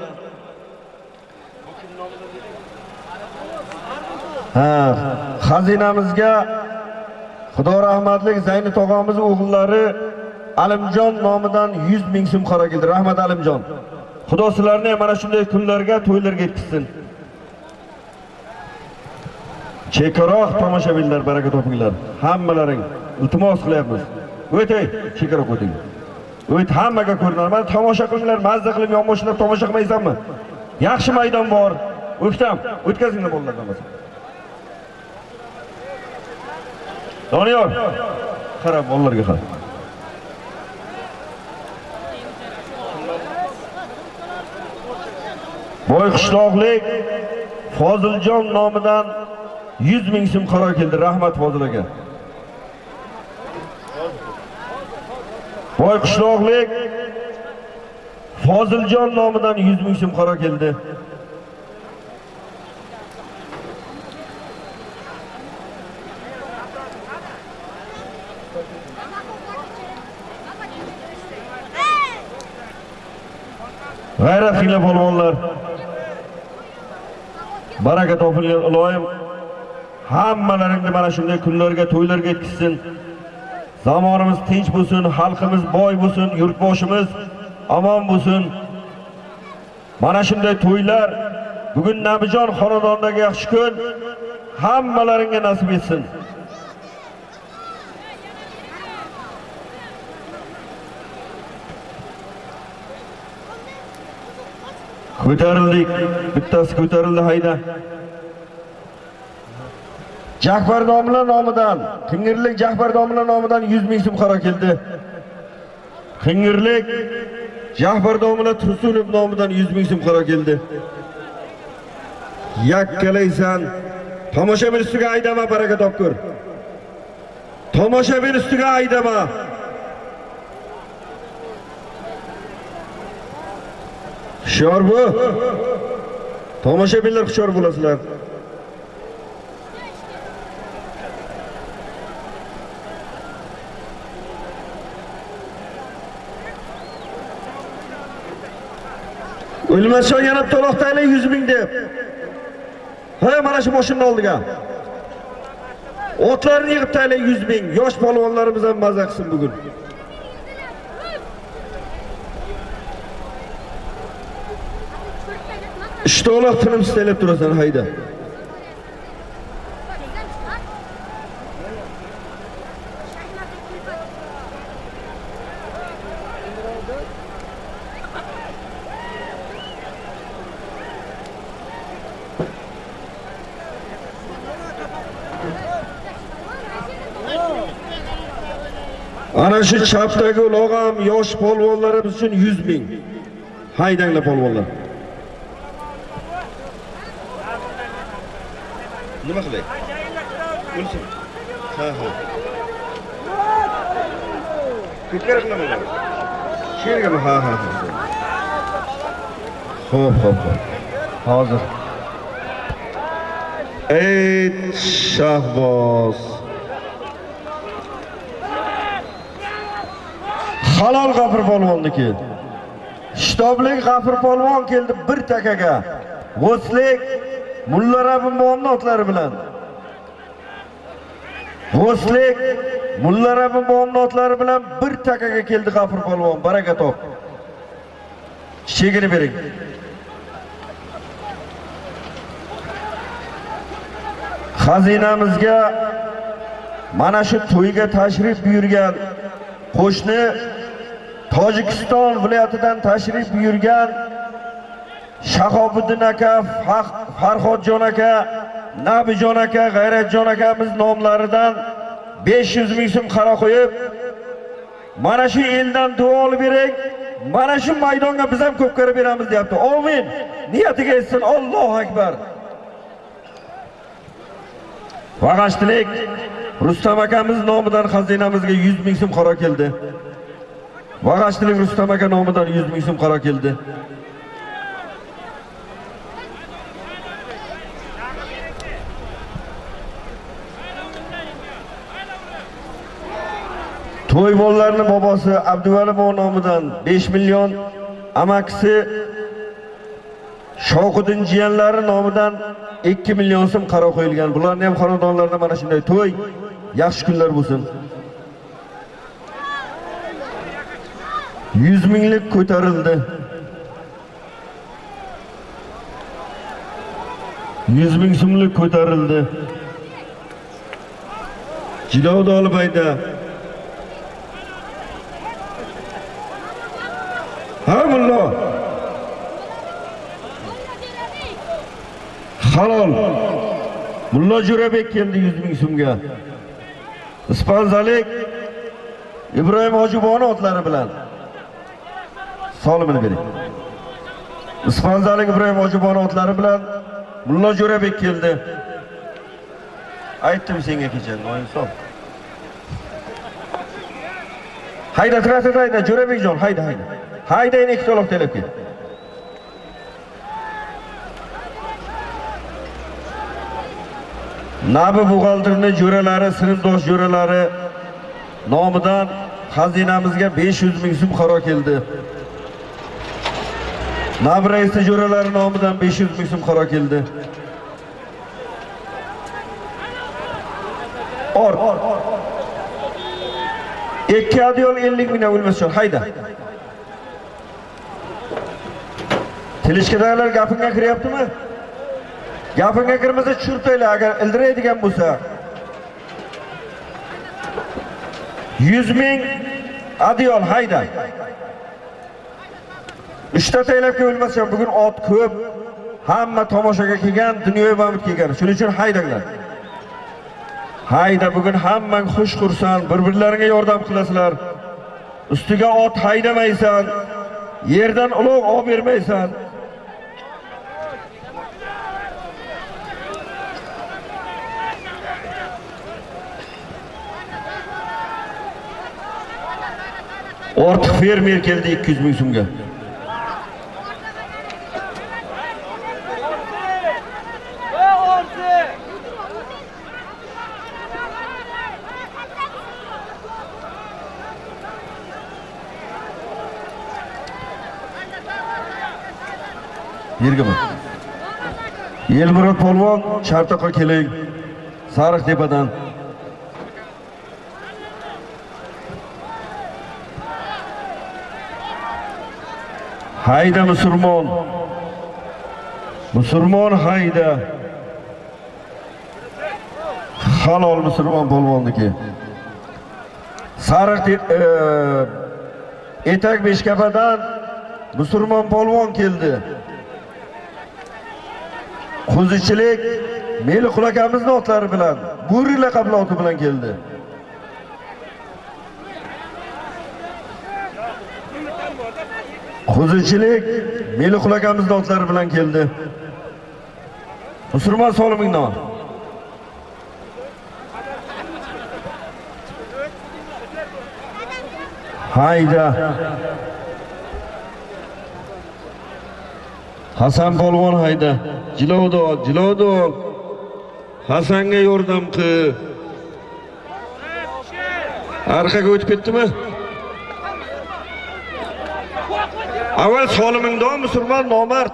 Ha, xazinamizga Xudo rahmatlik Zayni tog'amiz o'g'illari Alimjon nomidan 100 ming so'm qaro keldi. Rahmat Alimjon. Xudo sizlarni ham mana shunday kunlarga, to'ylarga yetkizsin. Chekaroq tomoshabinlar baraka topinglar. Hammalaring iltimos qilyapmiz. O'tay, chekaroq o'ting. O't hammaga ko'rinar. Mana tomosha qilinglar, mazza qilib yonboshlab tomosha qilmaysanmi? Yaxshi maydon bor. O'ktam, o'tkazinglar bolalardan bo'lsa. Doniyor, qara bolalarga qara Boy qishloqlik Foziljon nomidan 100 ming so'm qaror keldi. Rahmat Fozil aka. Boy qishloqlik Foziljon nomidan 100 ming so'm qaror keldi. G'ayratli polvonlar. Baraka topilgan iloyim hammalaringni mana shunday kunlarga, to'ylarga yetkazsin. Zamonimiz tinch bo'lsin, xalqimiz boy bo'lsin, yurtboshimiz omon bo'lsin. Mana shunday to'ylar bugun Nabijon xonadonidagi yaxshi kun hammalaringga nasib etsin. Ko'tarildik. Bittasi ko'tarildi hayda. Jahbar domla nomidan, Qingirlik Jahbar domla nomidan 100 ming so'm qaro keldi. Qingirlik Jahbar nomidan Tursunov nomidan 100 ming so'm qaro keldi. Yakkalaysan. Tomoshabin ustiga aydama baraka topkur. Tomoshabin ustiga aydama. Hushyor bu. Tomoshabinlar hushyor bo'lasizlar. O'lmasjon yana to'loqdaylar 100 ming deb. Ha, mana shu boshimni oldiga. Otlarni yig'ib taylar 100 ming. Yosh polvonlarimiz ham maza qilsin bugun. Ishto'loq tinim taylab turasan hayda. Ana shu chapdagi ulog'am yosh polvonlarimiz uchun 100 ming. Haydanglar polvonlar. Nima qilay? O'lsin. Ha, ha. Ko'kara qilaman. Shergami? Ha, ha, ha. Xo'p, xo'p, xo'p. Hozir. Ey Shahboz. Halol G'afur polvonniki. Shtoblik G'afur polvon keldi bir takaga. G'oslik Mulla Rabbim otlari bilan. G'oslik Mulla Rabbim otlari bilan bir takaga keldi G'afur polvon. Baraka top. Chegini bering. Xazinamizga mana shu to'yga tashrif buyurgan qo'shni Tojikiston viloyatidan tashrif buyurgan Shahobiddin aka, Farhodjon aka, Nabijon aka, G'ayratjon akamiz nomlaridan 500 ming so'm qaro qo'yib, mana shu eldan duo olib bering. Mana shu maydonga biz ham ko'p ko'rib beramiz deyapti. Amin. Niyatiga yetsin. Allohu akbar. Vag'ashtilik Rustam akamiz nomidan xazinamizga 100 ming so'm qaro keldi. Vag'ashtilik Rustam aka nomidan 100 ming so'm qaro keldi. To'y bobosi Abduvali nomidan 5 million, amakisi Shoqiddin jiyanlari nomidan 2 million so'm qaro qo'yilgan. Bularni ham xonadonlarda mana shunday to'y, yaxshi kunlar bo'lsin. 100 minglik ko'tarildi. 100 ming so'mlik ko'tarildi. Jilovda olib Ha mullo. Halol. Mullo Jo'rabek keldi 100 ming so'mga. Ispanzalik Ibrohim Hojiboni otlari bilan. Solimini bering. Ispanzalik Ibrohim Hojiboni otlari bilan Mullo Jo'rabek keldi. Aytdim senga kecha, noinsof. Hayda, traktor hayda, Jo'rabekjon, hayda, hayda. Haydayni ikki to'loq telib kel. Nabi buxgalterni jo'ralari, sinfdosh jo'ralari nomidan xazinamizga 500 ming so'm qaro keldi. Nabi raisi jo'ralari nomidan 500 ming so'm qaro keldi. Or. Ikki adyol 50 mingdan o'lmasin, hayda. Tilishkadagilar gapingga kiryaptimi? Gapingga kirmasa tushirtaylar agar ildiraydigan bo'lsa. 100 ming adyol hayda. Uchta taylabga o'lmasin, bugun ot ko'p. Hamma tomoshaga kelgan, dunyoga mamut kelgan. Shuning uchun haydanglar. Hayda bugun hammang xush xursand, bir-birlaringa yordam qilasizlar. Ustiga ot haydamaysan. yerdan ulug' olib bermaysan ortiq fermer keldi 200 ming so'mga. Yergimi? elmurod polvon chartoqqa keling. Sariqtepadan hayda musulmon. Musulmon hayda. Halol musulmon polvonniki sariq e, etak beshkapadan musulmon polvon keldi. Qo'zichilik Meliqul akamizni otlari bilan, Bo'ri laqabli oti bilan keldi. Qo'zichilik Meliqul akamiz otlari bilan keldi. Musulmon solimingdan. Hayda. Hasan polvon hayda. Jilovda, jilovda. Hasanga yordam qil. Arqaga o'tib ketdimi? Avval solimingda musulmon nomard.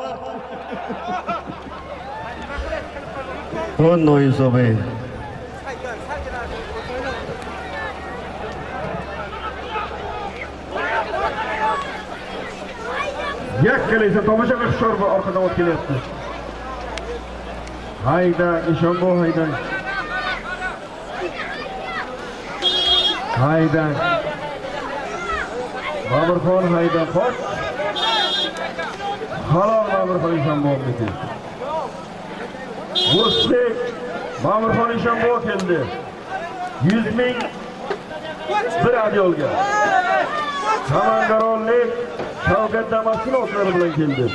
O'n noinsof ey. Yakkalaysa tomosha qil hushyor bo'l orqadan o't kelyapti. Hayda, Eshonbo hayda. Hayda. Baburxon hayda qoch. Halol Baburxon keldi. Mushlik Baburxon Eshonbo keldi. 100 ming bir adyolga. Samangaronlik Shavkat Damas'ın otlari bilan keldi.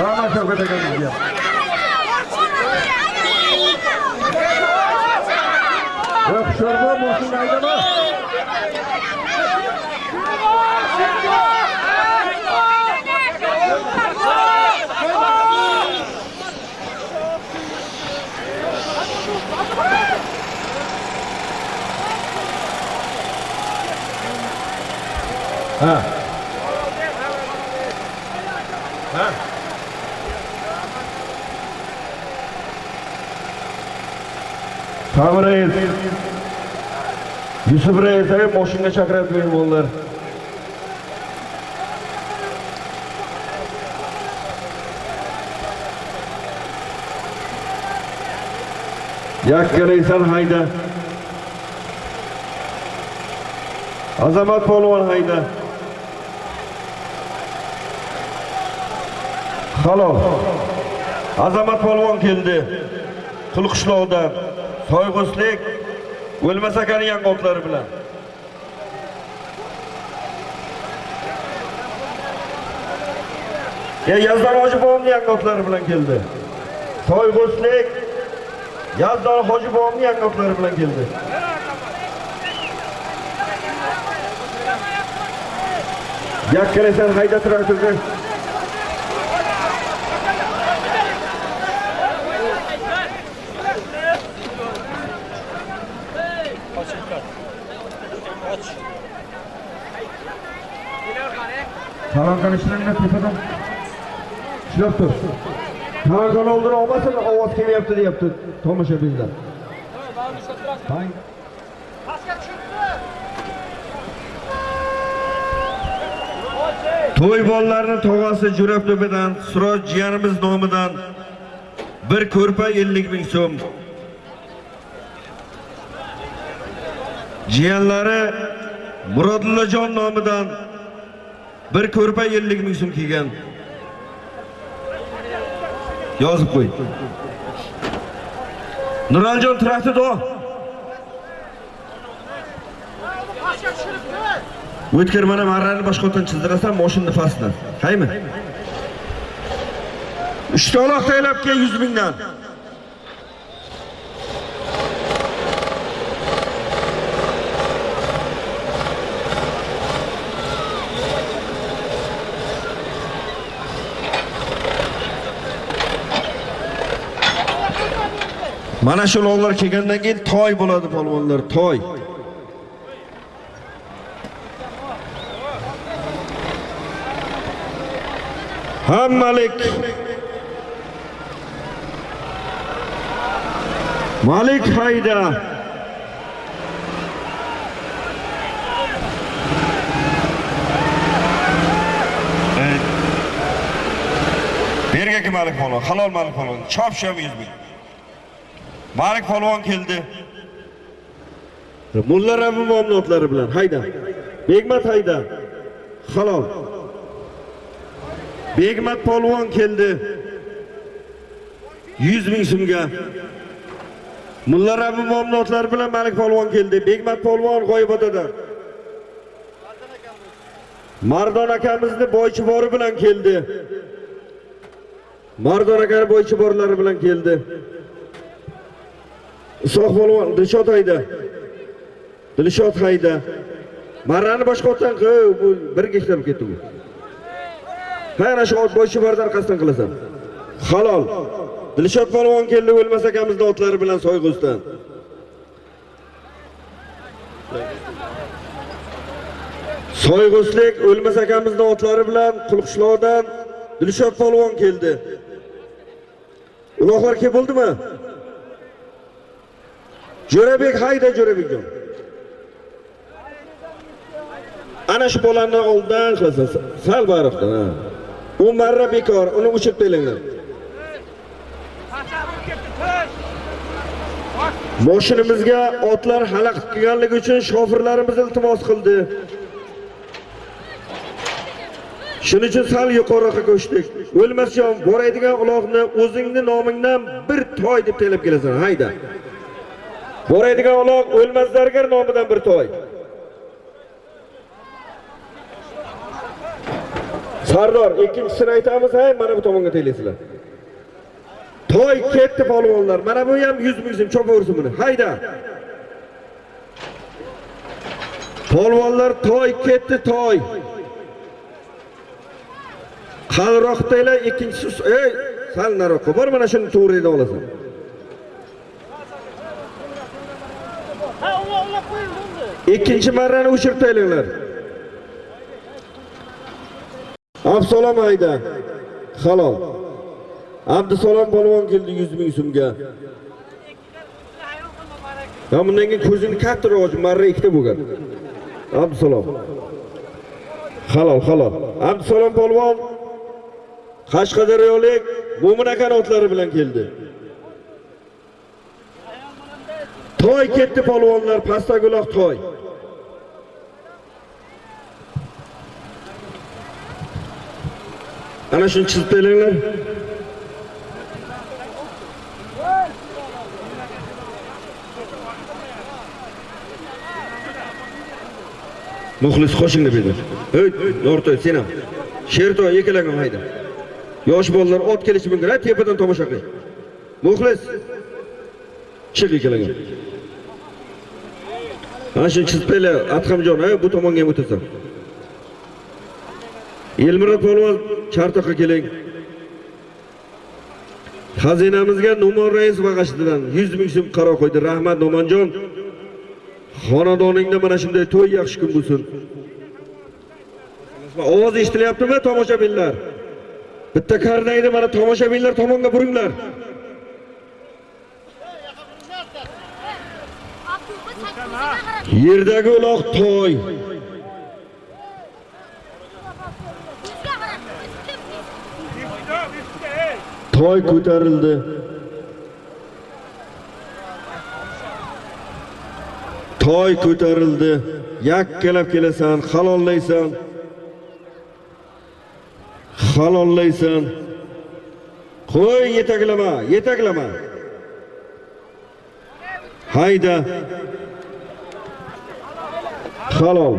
Rama Shavkat akamizga. Yo'q, moshina haydama. Ha. Ha. Sabir reis. Yusuf reis ey moshinaga chaqirib mehmonlar. Yakkalaysan hayda. Azamat polvon hayda. Salom. Azamat polvon keldi. Qulqishloqda Soyg'uslik o'lmasa akani yangoqlari bilan. Ya Yazdon hoji bobomning yangoqlari bilan keldi. Soyg'uslik Yazdon hoji bobomning yangoqlari bilan keldi. Yakkalasan hayda traktorga. Talankan ishlarni tepadan ishlab tur. Talankan oldini olmasin, ovoz kelyapti deyapti tomoshabinlar. Tang. To'y bolalarning tog'asi Jo'rabdo'badan Siroj jiyanimiz nomidan bir ko'rpa 50 ming so'm. Jiyanlari Murodullojon nomidan bir ko'rpa 50 ming so'm kelgan. Yozib qo'y. Nuraljon traktor o'tkir mana marrani boshqatdan chizdirasan mashinani pastdan qaymi uchta uloq taylab kel 100 mingdan mana shu uloqlar kelgandan keyin toy bo'ladi polvonlar toy. Hammalik. Malik hayda berga kim Malik polvon, halol Malik polvon, chop chop 100 ming. Malik polvon keldi. Mulla Rabbi muomalatlari bilan hayda. Begmat hayda. Halol. Begmat polvon keldi. 100 ming so'mga. Mulla Rabbi muomalatlari bilan Malik polvon keldi. Begmat polvon g'oyibotida. Mardon akamizni boychibori bilan keldi. Mardon aka boychiborlari bilan keldi. Isoq polvon Dilshod hayda. Dilshod hayda. Marrani boshqotdan qo'y, bu bir gektar ketdi bu. Ha, shu ot bo'yicha bordan orqasidan qilasan. Halol. Dilshod polvon keldi o'lmas akamizni otlari bilan soyg'usdan. Soyg'uslik o'lmas kamizda otlari bilan Qulqishloqdan Dilshod polvon keldi. Uloqlar kelib bo'ldimi? Jo'rabek hayda Jo'rabekjon. Ana shu bolani oldin qilasan, sal bariqdan ha. U marra bekor, uni o'chirib qo'yinglar. moshinamizga otlar xalaqit qilganligi uchun shofirlarimiz iltimos qildi. Shuning uchun sal yuqoriroqqa ko'chdik. O'lmasjon, boradigan uloqni o'zingni nomingdan bir toy deb telib kelasan, hayda. Boraydigan uloq o'lmas zargar nomidan bir toy. Sardor, ikkinchisini aytamiz, hay, mana bu tomonga teylaysizlar. Toy ketdi polvonlar. Mana bu ham 100 mingim chopaversin buni. Hayda. Polvonlar toy ketdi, toy. Qalroqdagilar ikkinchisi, ey, sal naroqqa bor, mana shuni to'g'ridan olasan. Ikkinchi marrani o'chirtayliklar. Absalom hayda. Halol. Abdusalom polvon keldi 100 ming so'mga. Ya bundan keyin ko'zini kattaroq ochib, marra ikkita bo'lgan. Abdusalom. Halol, halol. Abdusalom polvon Qashqadaryolik Mo'min akani otlari bilan keldi. Toy ketdi polvonlar, pastaguloq toy. Ana shuni chizib beringlar. Muxlis qo'shingni berdi. Hey, Yortoy, sen ham. Shertoy ikkalagan hayda. Yosh bolalar ot kelishi mumkin, tepadan tomosha qiling. Muxlis. Chiq ikkalagan. Ana shuni chizib beringlar, Atxamjon, ha, bu tomonga ham o'tasan. Elmira polvon chartoqqa keling. Xazinamizga nomon rais bag'ashidan 100 ming so'm qaro qo'ydi. Rahmat nomonjon Xonadoningda mana shunday to'y yaxshi kun bo'lsin. Ovoz eshitilyaptimi tomoshabinlar? Bitta karnayni mana tomoshabinlar tomonga buringlar. Yerdagi uloq to'y. Toy ko'tarildi. Toy ko'tarildi. Yakkalab kelasan, halollaysan. Halollaysan. Qo'y yetaklama, yetaklama. Hayda. Halol.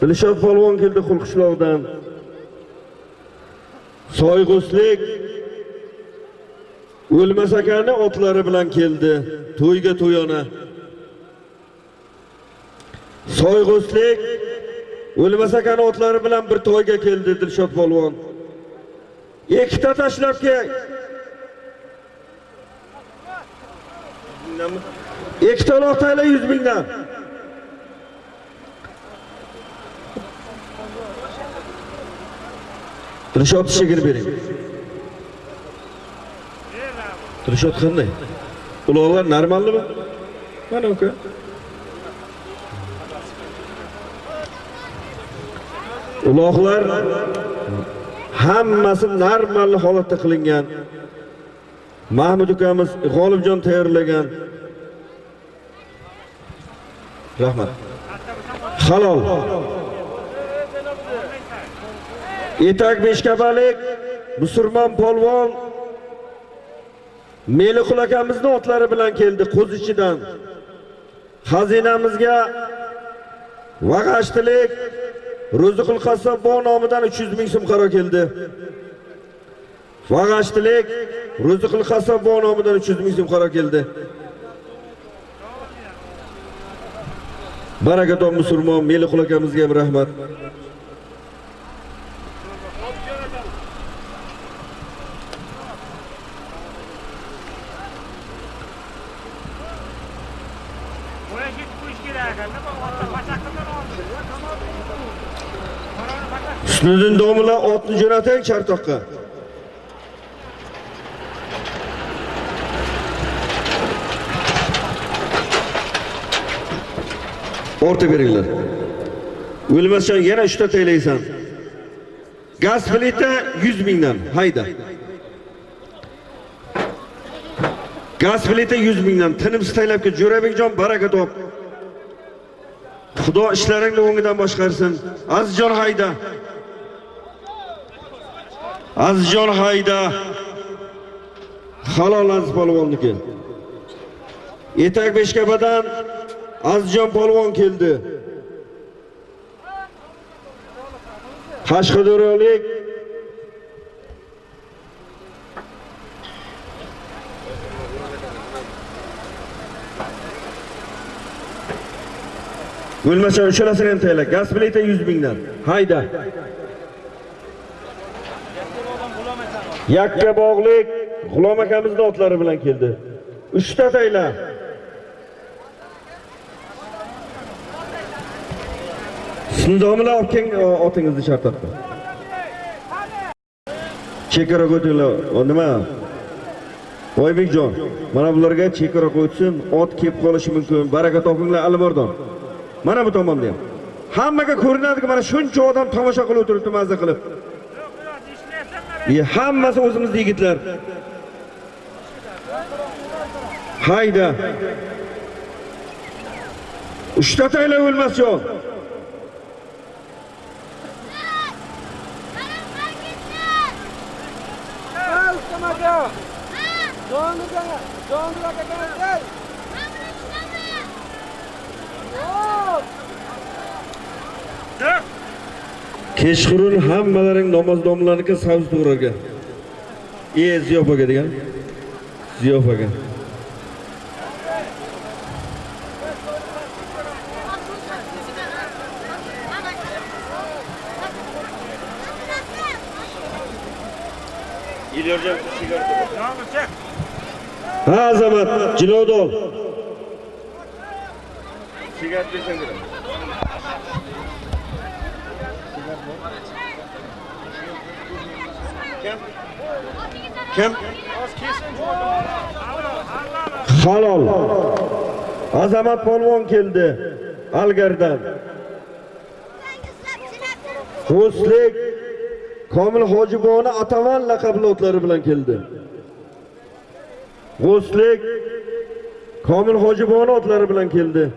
Dilshod polvon keldi Qulqishloqdan. Soyg'uslik O'lmas akani otlari bilan keldi. To'yga to'yona. Soyg'uslik O'lmas akani otlari bilan bir to'yga keldi Dilshod polvon. Ikkita tashlab kel. Ikkita loqtayla 100 mingdan. Dilshod chegir bering. Dilshod qanday? Uloqlar normalmi? Mana uka. Uloqlar hammasi normal holatda qilingan. Mahmud ukamiz G'olibjon tayyorlagan. Rahmat. Halol. Etak beshkabalik musulmon polvon Meliqul akamizning otlari bilan keldi qo'zichidan. Xazinamizga Vag'ashtilik Ro'ziqul Qassob nomidan 300 ming so'm qaro keldi. Vag'ashtilik Ro'ziqul Qassob nomidan 300 ming so'm qaro keldi. Barakaton musulmon Meliqul akamizga ham rahmat. Husniddin domla otni jo'nating chartoqqa. O'rta beringlar. O'lmasdan yana 3 ta taylaysan. Gaz plita 100 mingdan. Hayda. Gaz plita 100 mingdan. Tinimsiz taylabga Jo'rabekjon baraka top. Xudo ishlaringni o'ngidan boshqarsin. Azizjon hayda. Azizjon hayda. Halol aziz polvonniki. Etak beshkabadan Azizjon polvon keldi. Qashqadaryolik bo'lmasa uchalasini ham tayla. Gaz plita 100 mingdan. Hayda. Yakka bog'lik G'ulom akamizning otlari bilan keldi. 3 ta tayla. Sindomlar olib keling otingizni shartotda. Chekara ko'tinglar. Nima? Oybekjon, mana bularga chekara qo'ysin, ot kelib qolishi mumkin. Baraka topinglar Alimardon. Mana bu tomonda ham. Hammaga ko'rinadiki, mana shuncha odam tomosha qilib o'tiribdi mazza qilib. Yok yok dişlersen E, hammasi o'zimizning yigitlar. Hayda. Uchta tayla o'lmas yo'q. Dök. Kechqurun hammalaring namozdonlarga savz to'g'rarga. E, ziyofaga degan. Ziyofaga. Yağmur. Ha, azamat, jilovda ol. Sigaret bersang Kim? Halol. Azamat polvon keldi. Algardan. Xo'slik Komil Hojiboni Ataman laqabli otlari bilan keldi. G'oslik Komil Hojiboni otlari bilan keldi.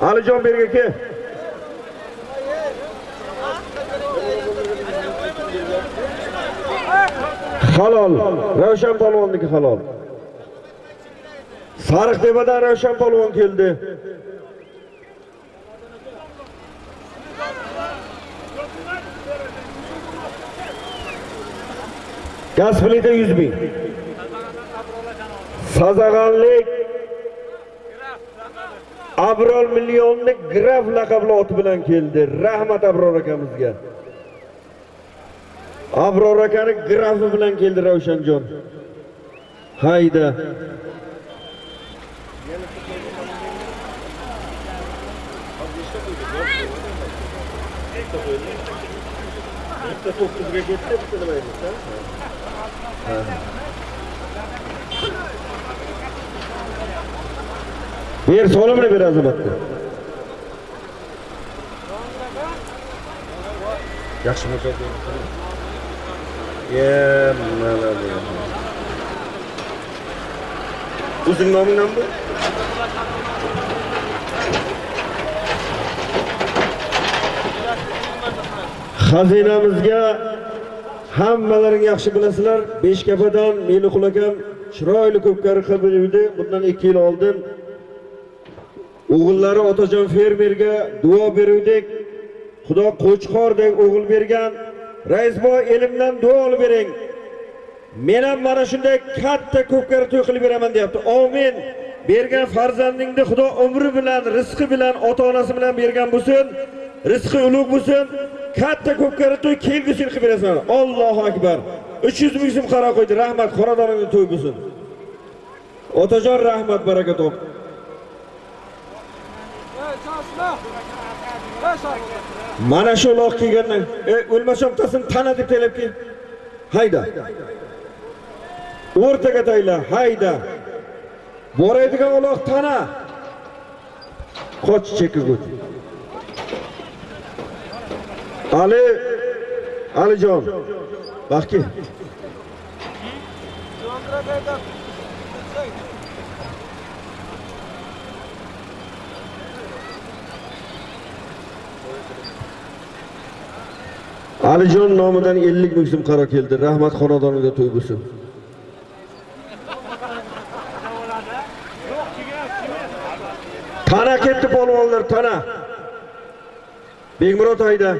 Alijon berga halol ravshan polvonniki halol. Sariq tepadan ravshan polvon keldi. Gaz plita yuz ming. Sazag'anlik abrol millionlik graf laqabli ot bilan keldi. Rahmat abror akamizga. Abror akani grafi bilan keldi Ravshanjon. Hayda. Ber solimini ber azamatni. Yaxshimi ko'p? Ya, mana bu. O'zing noming nima bu? Xazinamizga hammalaring yaxshi bilasizlar. Beshkapadan Meliqul akam chiroyli ko'pkari qilib yurdi. Bundan 2 yil oldin o'g'illari otajon fermerga duo beruvdik. Xudo qo'chqordek o'g'il bergan. Raisboy elimdan duo olib bering. Men ham mana shunday katta ko'pkari to'y qilib beraman deyapti. Amin. Bergan farzandingni Xudo umri bilan, rizqi bilan, ota-onasi bilan bergan bo'lsin. Rizqi ulug' bo'lsin. Katta ko'pkari to'y kelgusi qilib berasan. ollohu akbar. 300 ming so'm qaro qo'ydi. Rahmat, xonadoningda to'y bo'lsin. Otajon rahmat, baraka top. Mana shu loq kelgandan, e, o'lmasam tasin tana deb taylab kel. Hayda. O'rtaga tayla, hayda. boradigan uloq tana. Qoch chekigut. Ali Alijon. Baxki. Alijon nomidan 50 ming so'm qaro keldi. Rahmat xonadoniga to'y bo'lsin. Tana ketdi polvonlar, tana. bekmurod hayda.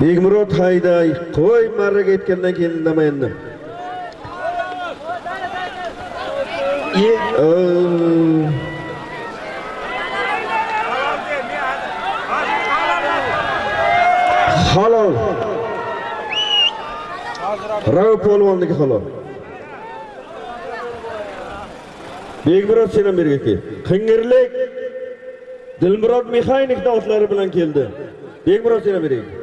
bekmurod hayda. Qo'y marraga yetgandan keyin indamayindim. Ye, oo. halol rav polvonniki halol? Begmurod sen ham berga kel qing'irlik dilmurod mexanikni otlari bilan keldi. Begmurod sen ham berga kel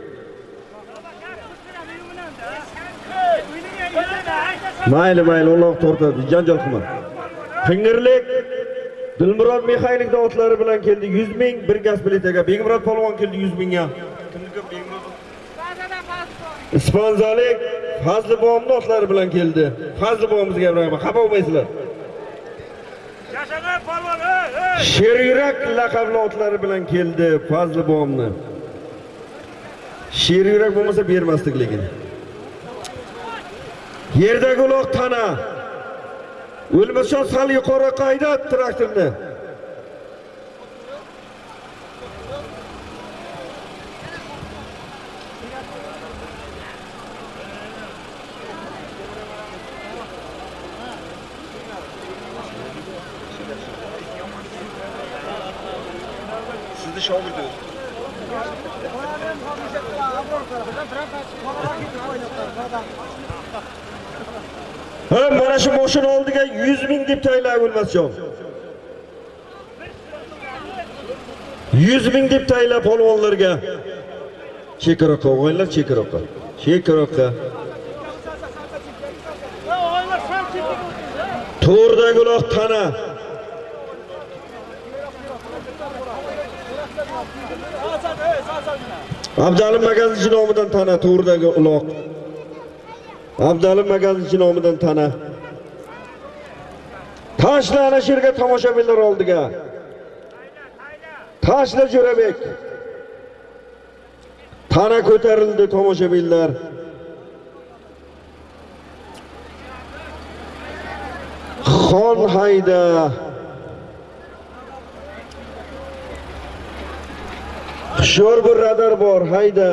mayli mayli Alloh tortadi. Janjal qilma. Qing'irlik dilmurod mexanikni otlari bilan keldi. 100 ming bir gaz plitaga begmurod polvon keldi 100 mingga. Kimniki begmurod Ispanzalik Fazli bobomning otlari bilan keldi. Fazli bobomizga rahmat. Xafa bo'lmaysizlar. Yashagan polvon, ey, ey! Sher yurak laqabli otlari bilan keldi Fazli bobomni. Sher yurak bo'lmasa bermasdik lekin. Yerdagi uloq tana. O'lmason sal yuqori qayda traktorni. Shu mashina oldiga 100 ming deb tayinlab o'lmasjon. 100 ming deb tayinlab polvonlarga. Chekaroqqa o'g'aylar chekaroqqa. Chekaroqqa. To'rdagi uloq tana. Abdalim magazinchi nomidan tana to'rdagi uloq. Abdalim magazinchi nomidan tana. Tashla ana shu yerga tomoshabinlar oldiga. Tashla Jo'rabek. Tana ko'tarildi tomoshabinlar. Xon hayda. Hushyor bir radar bor, hayda.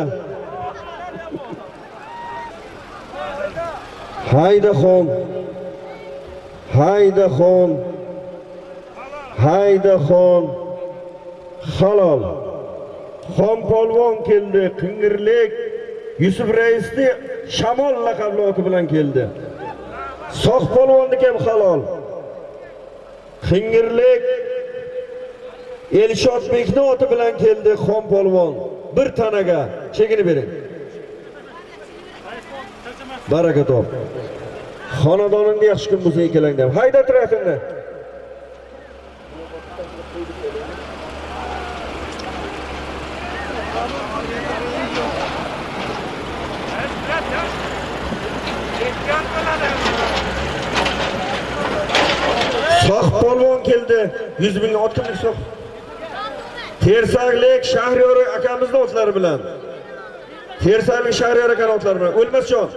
Hayda xon. Hayda xon. Hayda xon. Halol. Xon polvon keldi, qingirlik. Yusuf raisni Shamol laqabli oti bilan keldi. Soq polvonniki ham halol. Qingirlik Elshod Bekni oti bilan keldi Xon polvon. Bir tanaga chekini bering. Baraka top. Xonadoningda yaxshi kun bo'lsa ikkalangda. ham. Hayda trafini. Soq polvon keldi. 100 ming ot kimlik soq. Tersaklik Shahriyor akamizni otlari bilan. Tersaklik Shahriyor akani otlari bilan. O'lmasjon.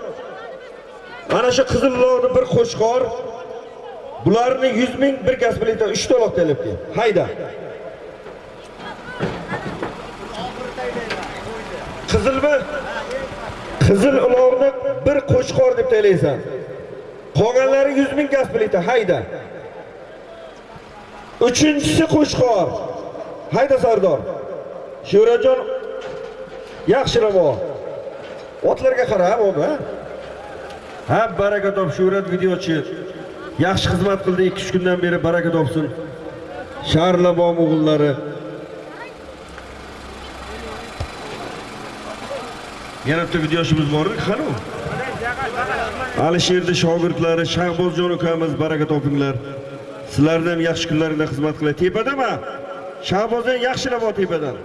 Mana shu qizilloqni bir qo'shqor bularni 100 ming bir gaspelita 3 to'loq talabga. Hayda. Qizilmi? Qizil uloqni bir qo'shqor deb taylaysan. Qolganlari 100 ming gaspelita. Hayda. Uchinchisi qo'shqor. Hayda Sardor. Sho'rajon bo'l. Otlarga qara, bobo. Ha, baraka top shurat videochi. Yaxshi xizmat qildi 2-3 kundan beri baraka topsin. Sharlabom o'g'illari. Yana bitta videoshimiz bor, qani u? Alisherni shogirdlari Shahbozjon ukamiz baraka topinglar. Sizlarni ham yaxshi kunlaringda xizmat qilay. Tepadami? Shahbozjon yaxshilab tepadan.